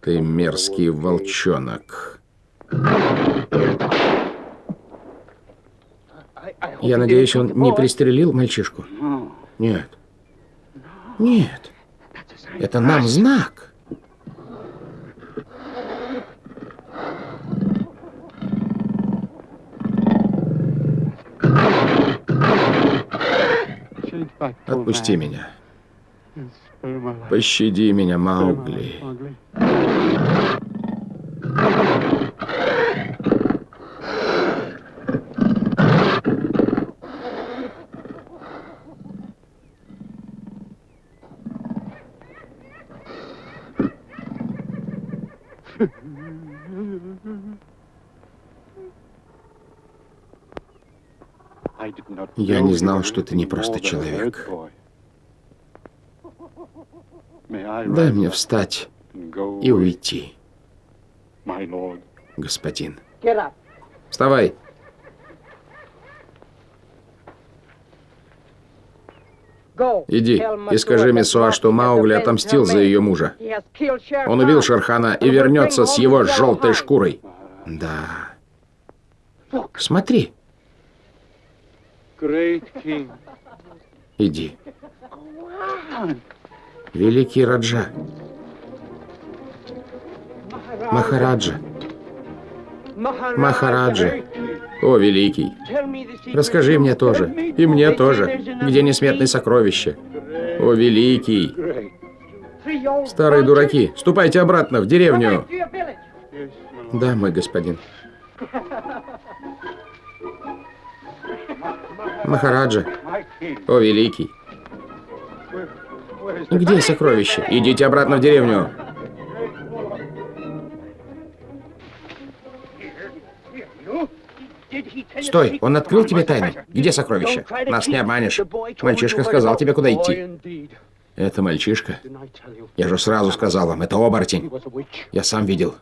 Ты мерзкий волчонок. Я надеюсь, он не пристрелил мальчишку? Нет. Нет. Это нам знак. Отпусти меня. Пощади меня, Маугли. Я не знал, что ты не просто человек. Дай мне встать и уйти, господин. Вставай. Иди и скажи Месуа, что Маугли отомстил за ее мужа. Он убил Шерхана и вернется с его желтой шкурой. Да. Смотри. Иди. Великий Раджа. Махараджа. Махараджа. О, великий. Расскажи мне тоже. И мне тоже. Где несметные сокровища? О, великий. Старые дураки, ступайте обратно в деревню. Да, мой господин. Махараджа. О, великий. Где сокровища? Идите обратно в деревню. Стой, он открыл тебе тайну. Где сокровища? Нас не обманешь. Мальчишка сказал тебе, куда идти. Это мальчишка? Я же сразу сказал вам, это оборотень. Я сам видел.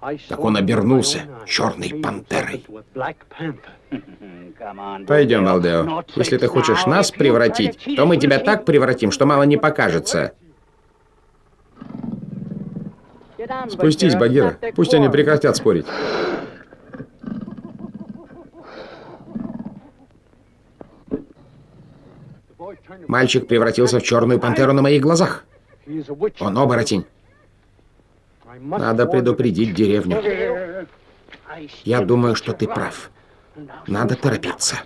Так он обернулся черной пантерой. Пойдем, Алдео. Если ты хочешь нас превратить, то мы тебя так превратим, что мало не покажется. Спустись, Багира. Пусть они прекратят спорить. Мальчик превратился в черную пантеру на моих глазах. Он оборотень. Надо предупредить деревню. Я думаю, что ты прав. Надо торопиться.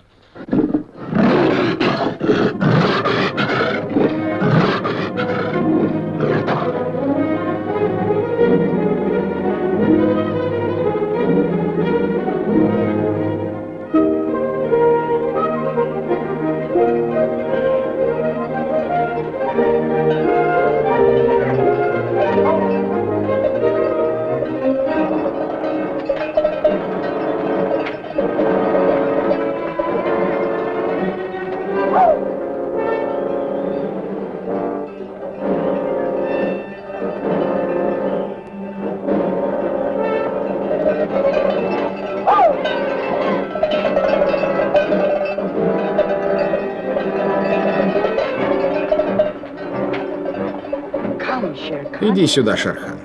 Иди сюда, Шерхан.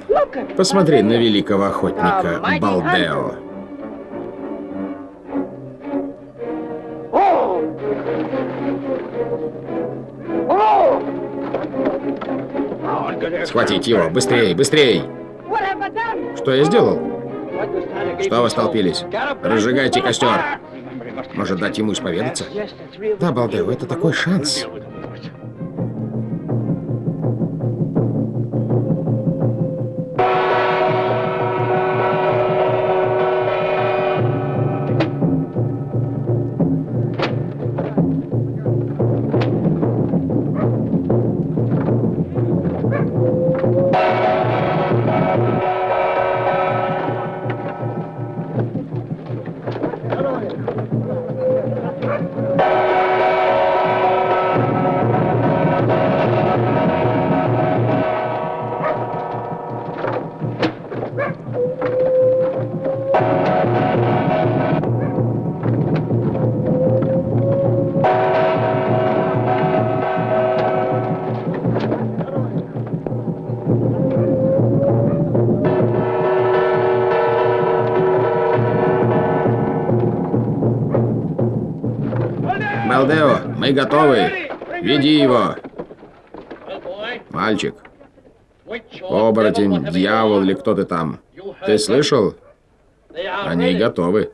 Посмотри на великого охотника Балдео. Схватить его! Быстрей, быстрей! Что я сделал? Что вы столпились? Разжигайте костер! Может, дать ему исповедаться? Да, Балдео, это такой шанс. Мы готовы. Веди его. Мальчик. Оборотень, дьявол или кто ты там. Ты слышал? Они готовы.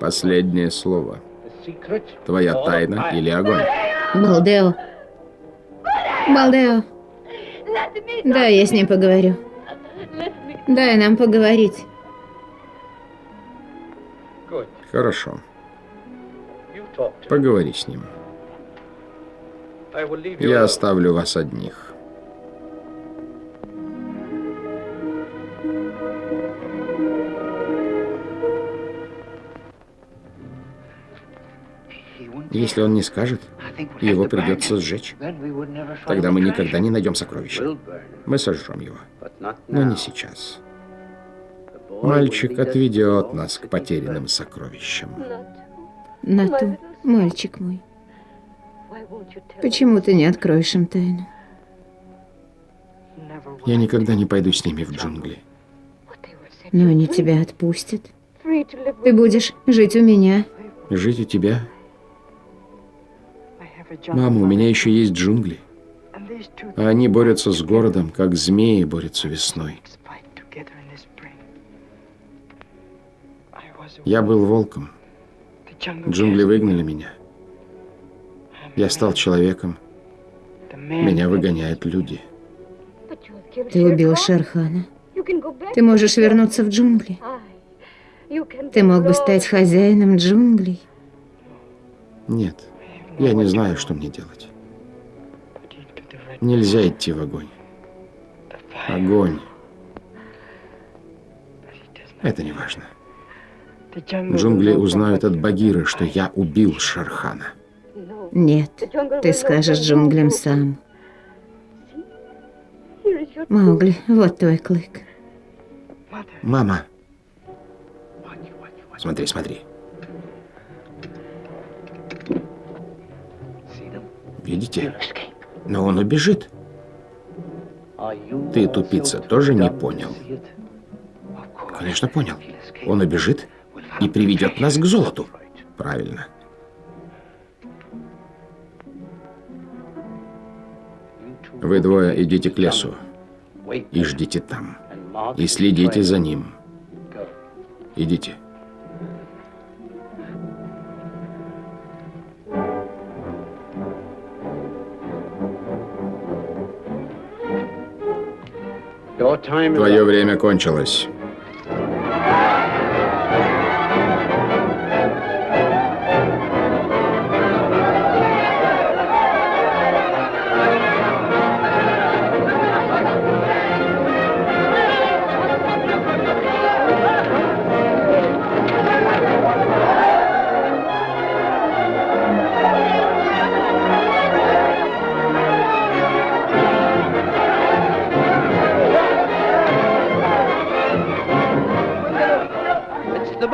Последнее слово. Твоя тайна или огонь?
Балдео. Балдео. Да, я с ним поговорю. Дай нам поговорить.
Хорошо. Поговори с ним. Я оставлю вас одних. Если он не скажет, его придется сжечь. Тогда мы никогда не найдем сокровища. Мы сожжем его. Но не сейчас. Мальчик отведет нас к потерянным сокровищам.
Нату, мальчик мой. Почему ты не откроешь им тайну?
Я никогда не пойду с ними в джунгли.
Но они тебя отпустят. Ты будешь жить у меня.
Жить у тебя? Мама, у меня еще есть джунгли. А они борются с городом, как змеи борются весной. Я был волком. Джунгли выгнали меня. Я стал человеком. Меня выгоняют люди.
Ты убил Шерхана. Ты можешь вернуться в джунгли. Ты мог бы стать хозяином джунглей.
Нет, я не знаю, что мне делать. Нельзя идти в огонь. Огонь. Это не важно. Джунгли узнают от Багиры, что я убил Шерхана.
Нет, ты скажешь джунглям сам. Маугли, вот твой клык.
Мама. Смотри, смотри. Видите? Но он убежит. Ты, тупица, тоже не понял? Конечно, понял. Он убежит и приведет нас к золоту. Правильно. Вы двое идите к лесу и ждите там. И следите за ним. Идите. Твое время кончилось.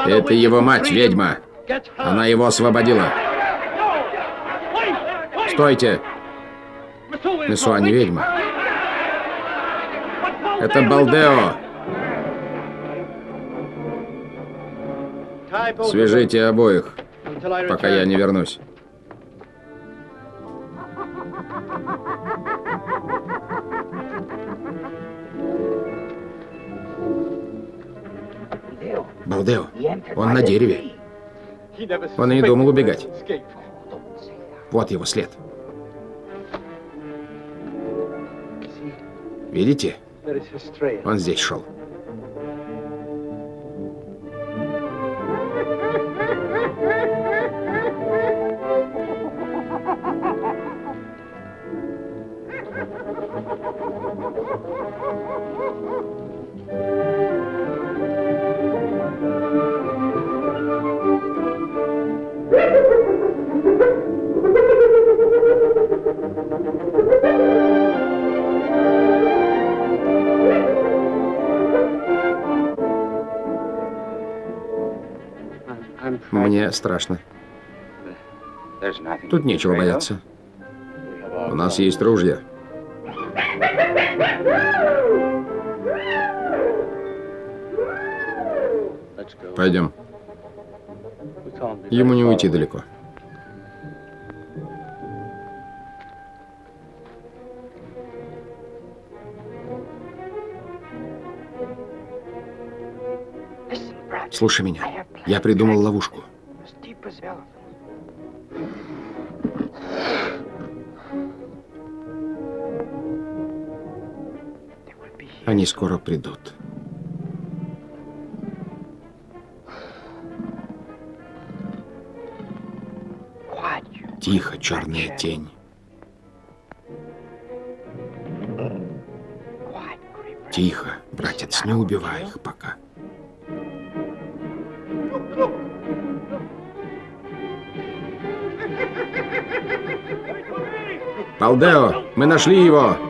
Это его мать, ведьма. Она его освободила. Стойте! Месуа не ведьма. Это Балдео. Свяжите обоих, пока я не вернусь. Балдео, он на дереве. Он и не думал убегать. Вот его след. Видите? Он здесь шел. Страшно. Тут нечего бояться. У нас есть ружья. Пойдем. Ему не уйти далеко. Слушай меня. Я придумал ловушку. Черная тень. Тихо, братец, не убивай их пока. Палдео, мы нашли его!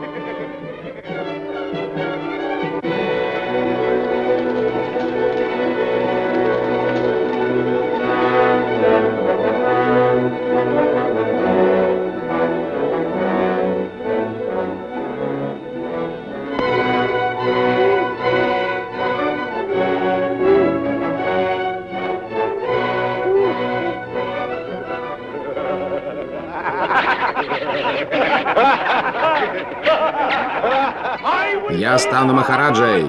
Стану Махараджей.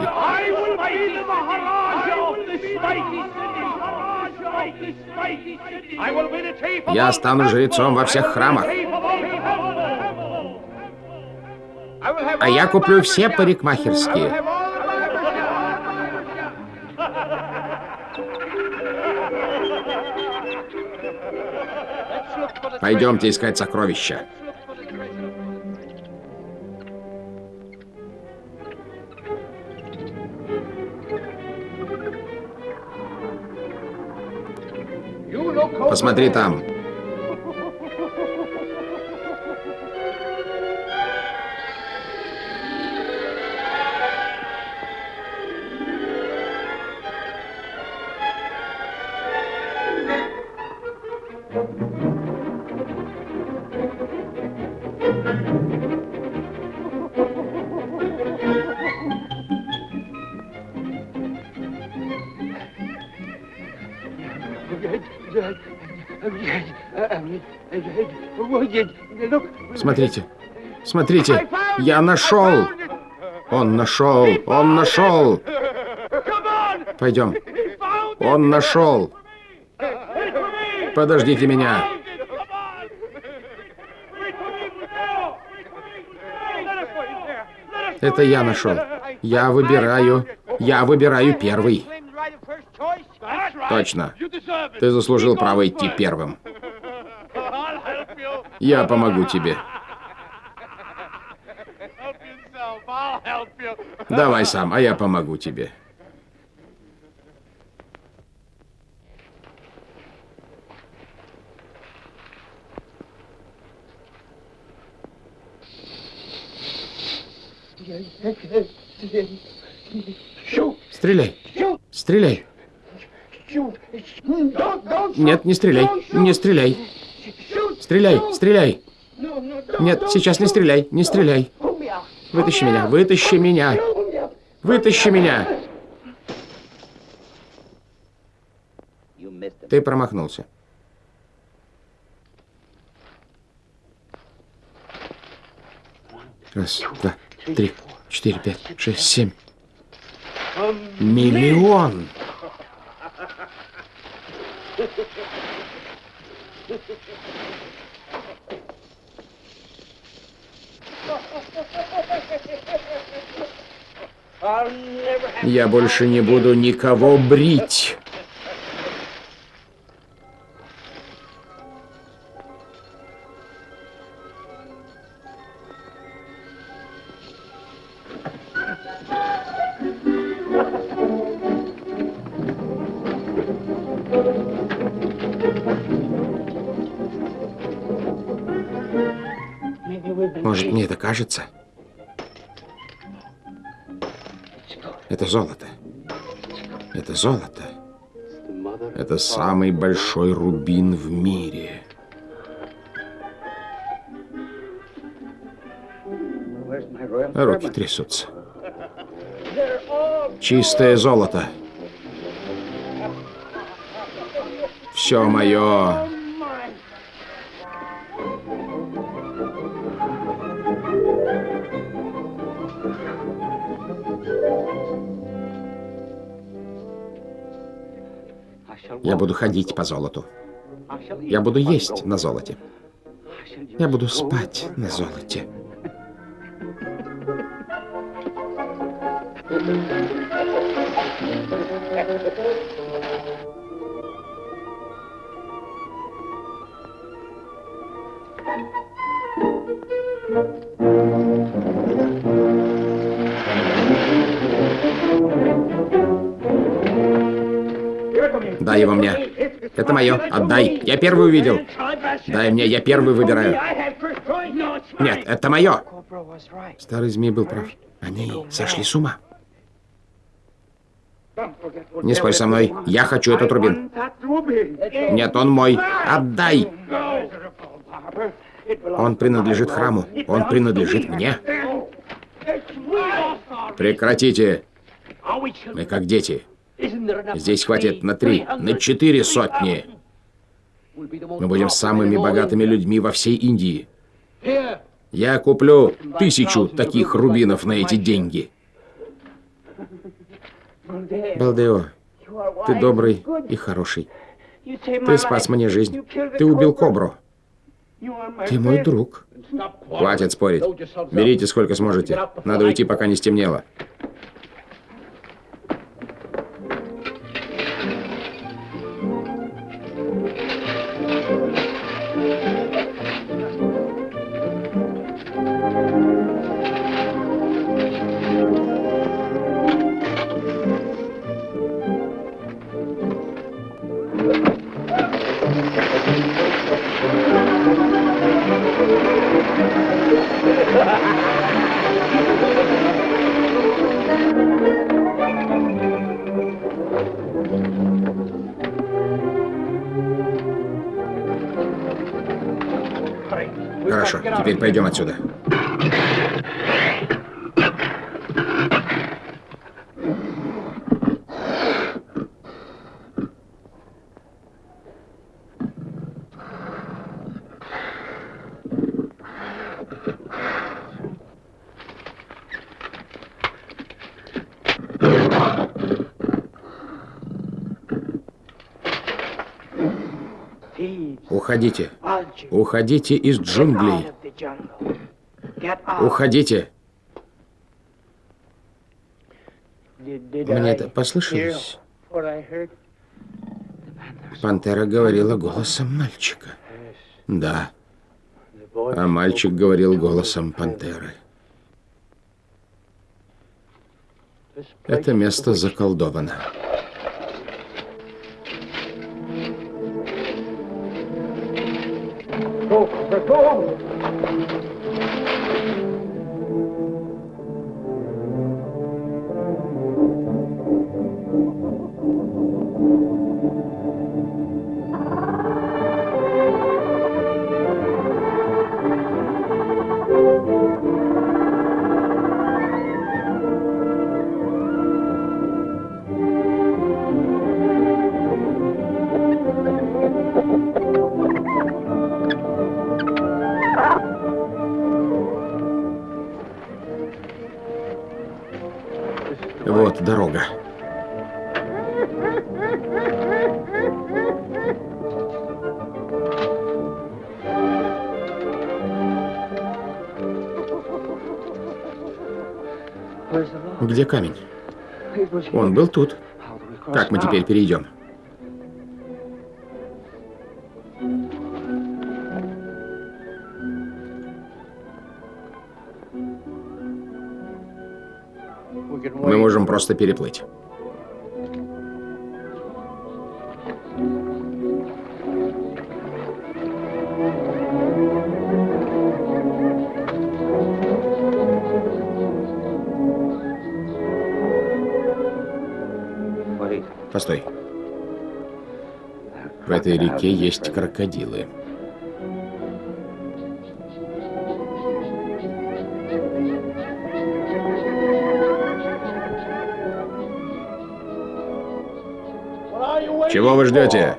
Я стану жрецом во всех храмах. А я куплю все парикмахерские. Пойдемте искать сокровища. Посмотри там. Смотрите, смотрите, я нашел. Он нашел, он нашел. Пойдем. Он нашел. Подождите меня. Это я нашел. Я выбираю. Я выбираю первый. Точно. Ты заслужил право идти первым. Я помогу тебе. Давай сам, а я помогу тебе. Стреляй! Стреляй! Нет, не стреляй! Не стреляй! Стреляй! Стреляй! Нет, сейчас не стреляй! Не стреляй! Вытащи меня! Вытащи меня! Вытащи меня! Ты промахнулся. Раз, два, три, четыре, пять, шесть, семь. Миллион! Я больше не буду никого брить. Может, мне это кажется? Это золото. Это золото. Это самый большой рубин в мире. Руки трясутся. Чистое золото. все мое. Я буду ходить по золоту. Я буду есть на золоте. Я буду спать на золоте. Дай его мне. Это мое. Отдай. Я первый увидел. Дай мне, я первый выбираю. Нет, это мое. Старый змей был прав. Они сошли с ума. Не спорь со мной. Я хочу этот рубин. Нет, он мой. Отдай. Он принадлежит храму. Он принадлежит мне. Прекратите. Мы как дети. Здесь хватит на три, на четыре сотни. Мы будем самыми богатыми людьми во всей Индии. Я куплю тысячу таких рубинов на эти деньги. Балдео, ты добрый и хороший. Ты спас мне жизнь. Ты убил кобру. Ты мой друг. Хватит спорить. Берите сколько сможете. Надо уйти, пока не стемнело. Хорошо, теперь пойдем отсюда. Уходите. Уходите из джунглей. Уходите. Мне это послышалось? Пантера говорила голосом мальчика. Да. А мальчик говорил голосом пантеры. Это место заколдовано. Вот Где камень? Он был тут. Как мы теперь перейдем? Мы можем просто переплыть. Этой реке есть крокодилы. Чего вы ждете?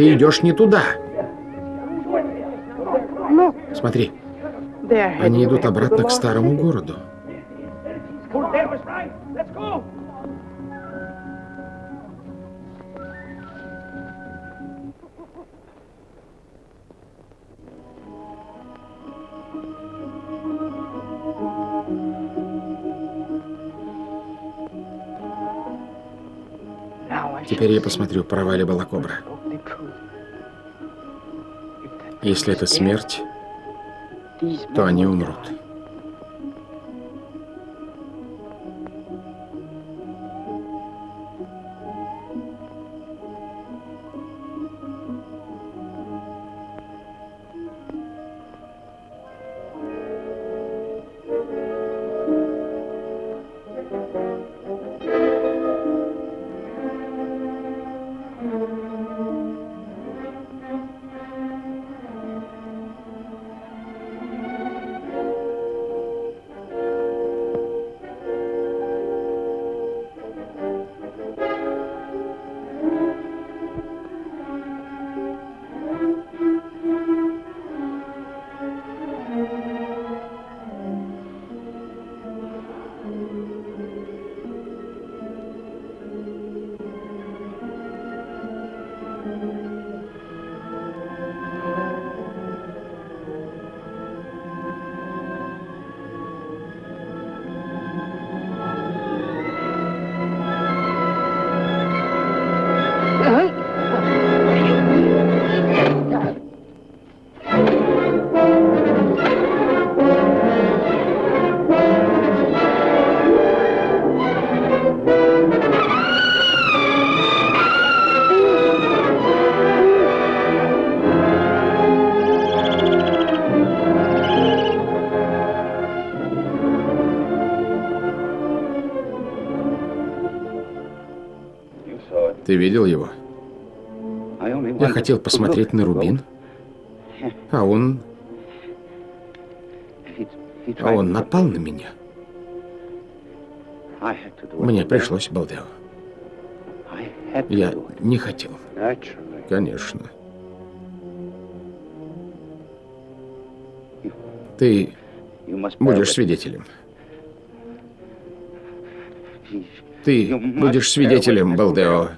Ты идешь не туда. Смотри. Они идут обратно к старому городу. Теперь я посмотрю, права ли была кобра. Если это смерть, то они умрут. Видел его? Я хотел посмотреть на Рубин, а он... А он напал на меня. Мне пришлось, Балдео. Я не хотел. Конечно. Ты будешь свидетелем. Ты будешь свидетелем, Балдео.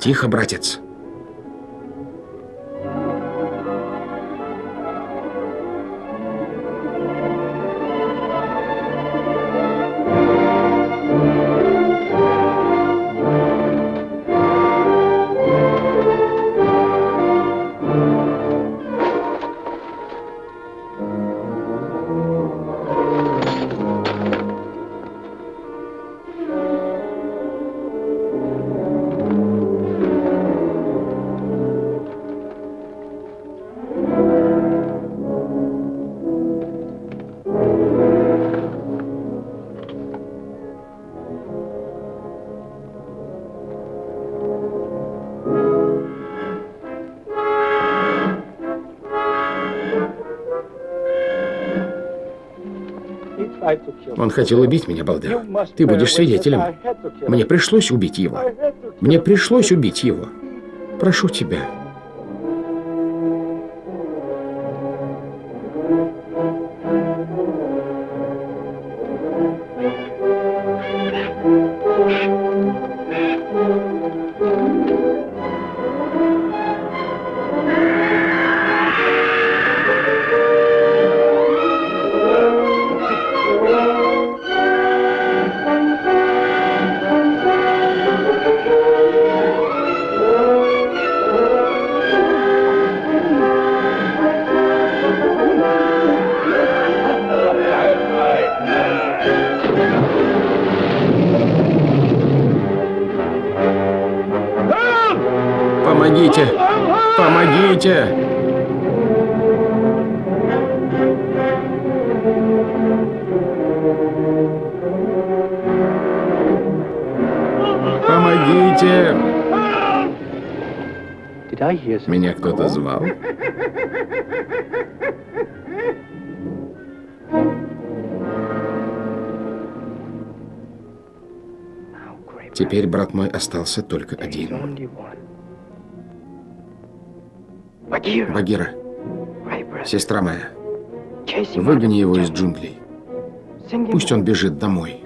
Тихо, братец. Он хотел убить меня, Балдер. Ты будешь свидетелем. Мне пришлось убить его. Мне пришлось убить его. Прошу тебя. Теперь, брат мой, остался только один. Багира, сестра моя, выгони его из джунглей. Пусть он бежит домой.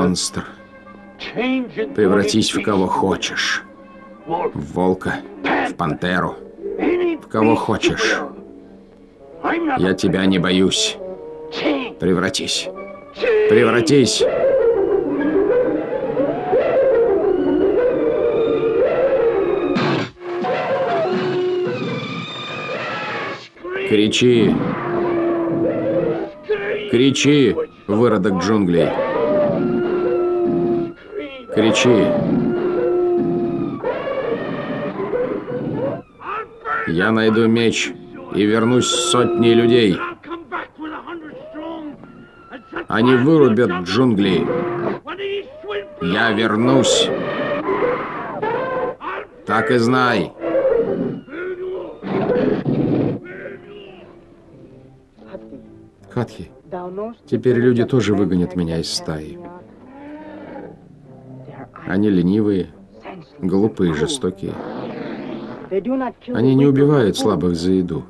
Монстр. Превратись в кого хочешь. В волка, в пантеру, в кого хочешь. Я тебя не боюсь. Превратись. Превратись. Кричи. Кричи, выродок джунглей. Кричи. Я найду меч и вернусь с сотней людей. Они вырубят джунгли. Я вернусь. Так и знай. Хатхи, теперь люди тоже выгонят меня из стаи. Они ленивые, глупые, жестокие. Они не убивают слабых за еду.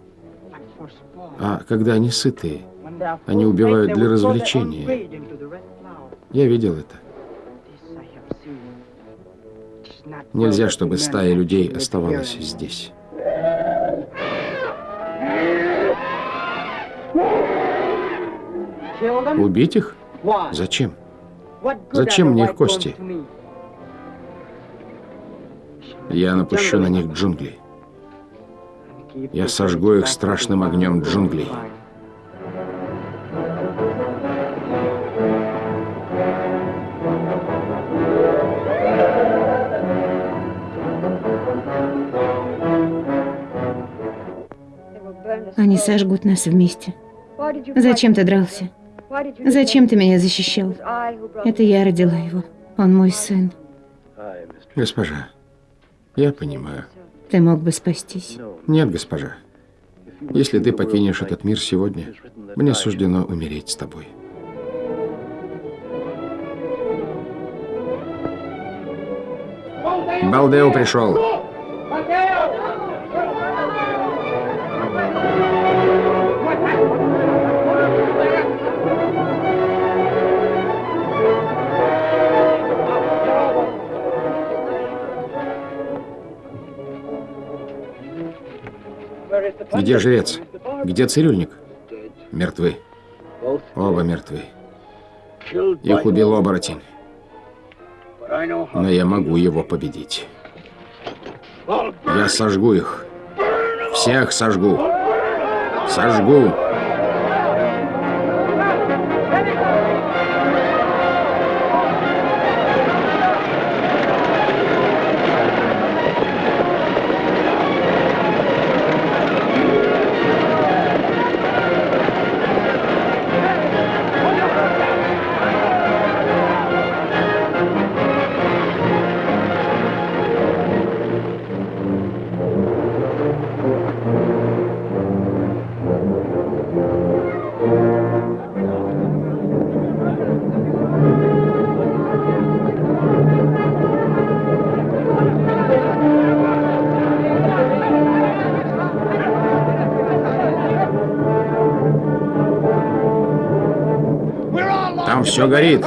А когда они сытые, они убивают для развлечения. Я видел это. Нельзя, чтобы стая людей оставалась здесь. Убить их? Зачем? Зачем мне их кости? Я напущу на них джунгли. Я сожгу их страшным огнем джунглей.
Они сожгут нас вместе. Зачем ты дрался? Зачем ты меня защищал? Это я родила его. Он мой сын.
Госпожа, я понимаю.
Ты мог бы спастись.
Нет, госпожа. Если ты покинешь этот мир сегодня, мне суждено умереть с тобой. Балдео пришел. Где жрец? Где цирюльник? Мертвы. Оба мертвы. Их убил оборотень. Но я могу его победить. Я сожгу их. Всех сожгу. Сожгу. Все горит.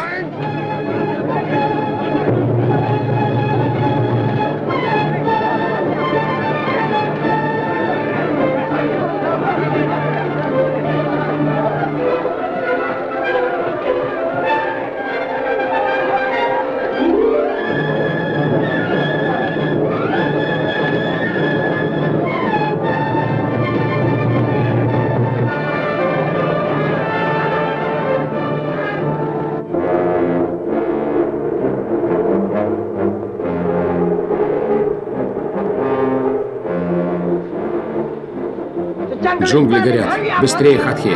Джунгли горят. Быстрее, Хатхи.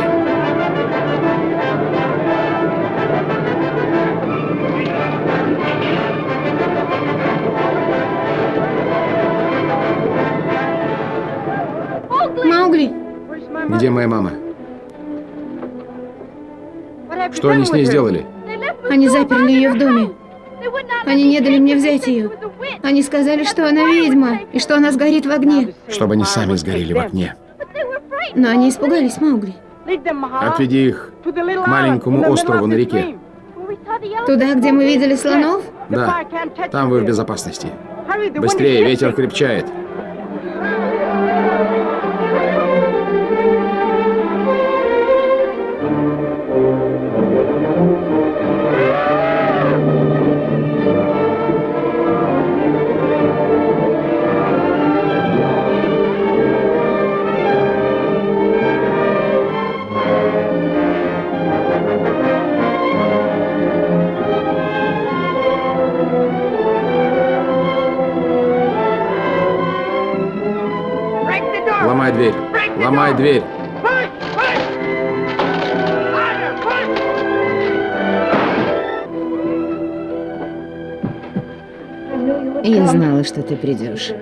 Маугли,
Где моя мама? Что они с ней сделали?
они заперли ее в доме. Они не дали мне взять ее. Они сказали, что она ведьма, и что она сгорит в огне.
Чтобы они сами сгорели в огне.
Но они испугались, Маугли.
Отведи их к маленькому острову на реке.
Туда, где мы видели слонов?
Да, там вы в безопасности. Быстрее, ветер крепчает.
Придешь.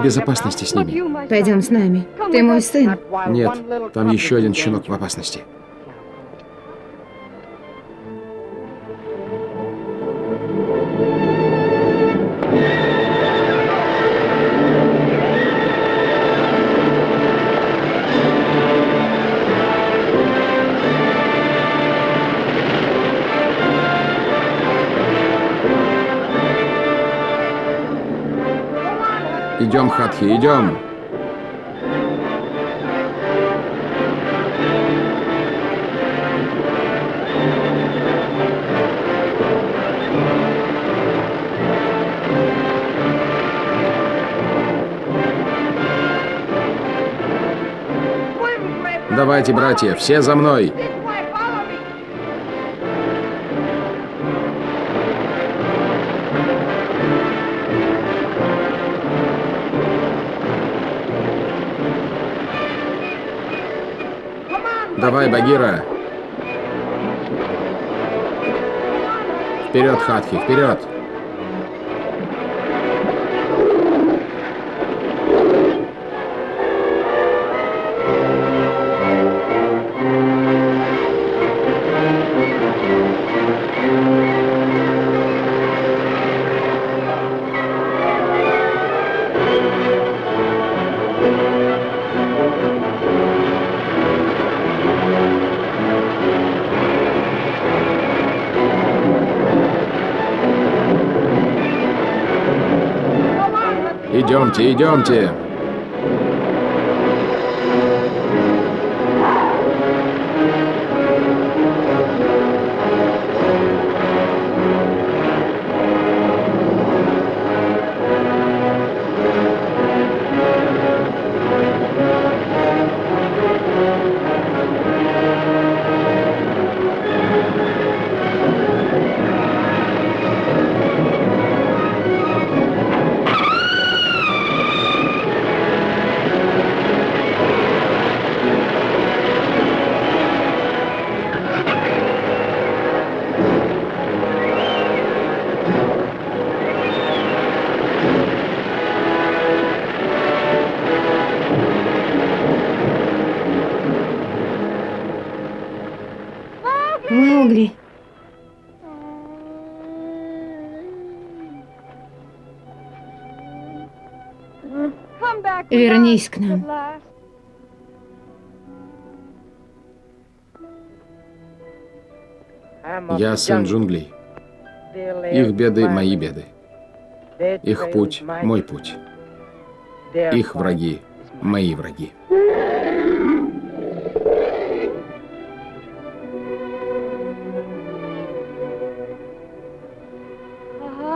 В безопасности с ними.
Пойдем с нами. Ты мой сын.
Нет, там еще один щенок в опасности. Идем, Хатхи, идем. Давайте, братья, все за мной. Давай, Багира. Вперед, Хатхи, вперед. Идемте, идемте. Сын джунглей. Их беды — мои беды. Их путь — мой путь. Их враги — мои враги.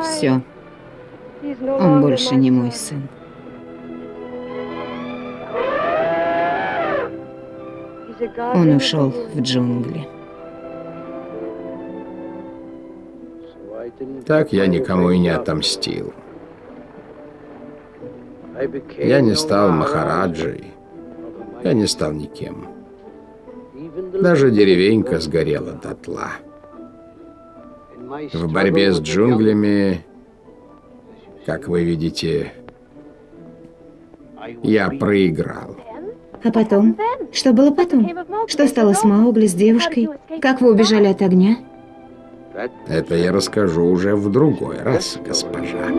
Все. Он больше не мой сын. Он ушел в джунгли.
Так я никому и не отомстил. Я не стал Махараджей. Я не стал никем. Даже деревенька сгорела дотла. В борьбе с джунглями, как вы видите, я проиграл.
А потом? Что было потом? Что стало с Маугли, с девушкой? Как вы убежали от огня?
Это я расскажу уже в другой раз, госпожа.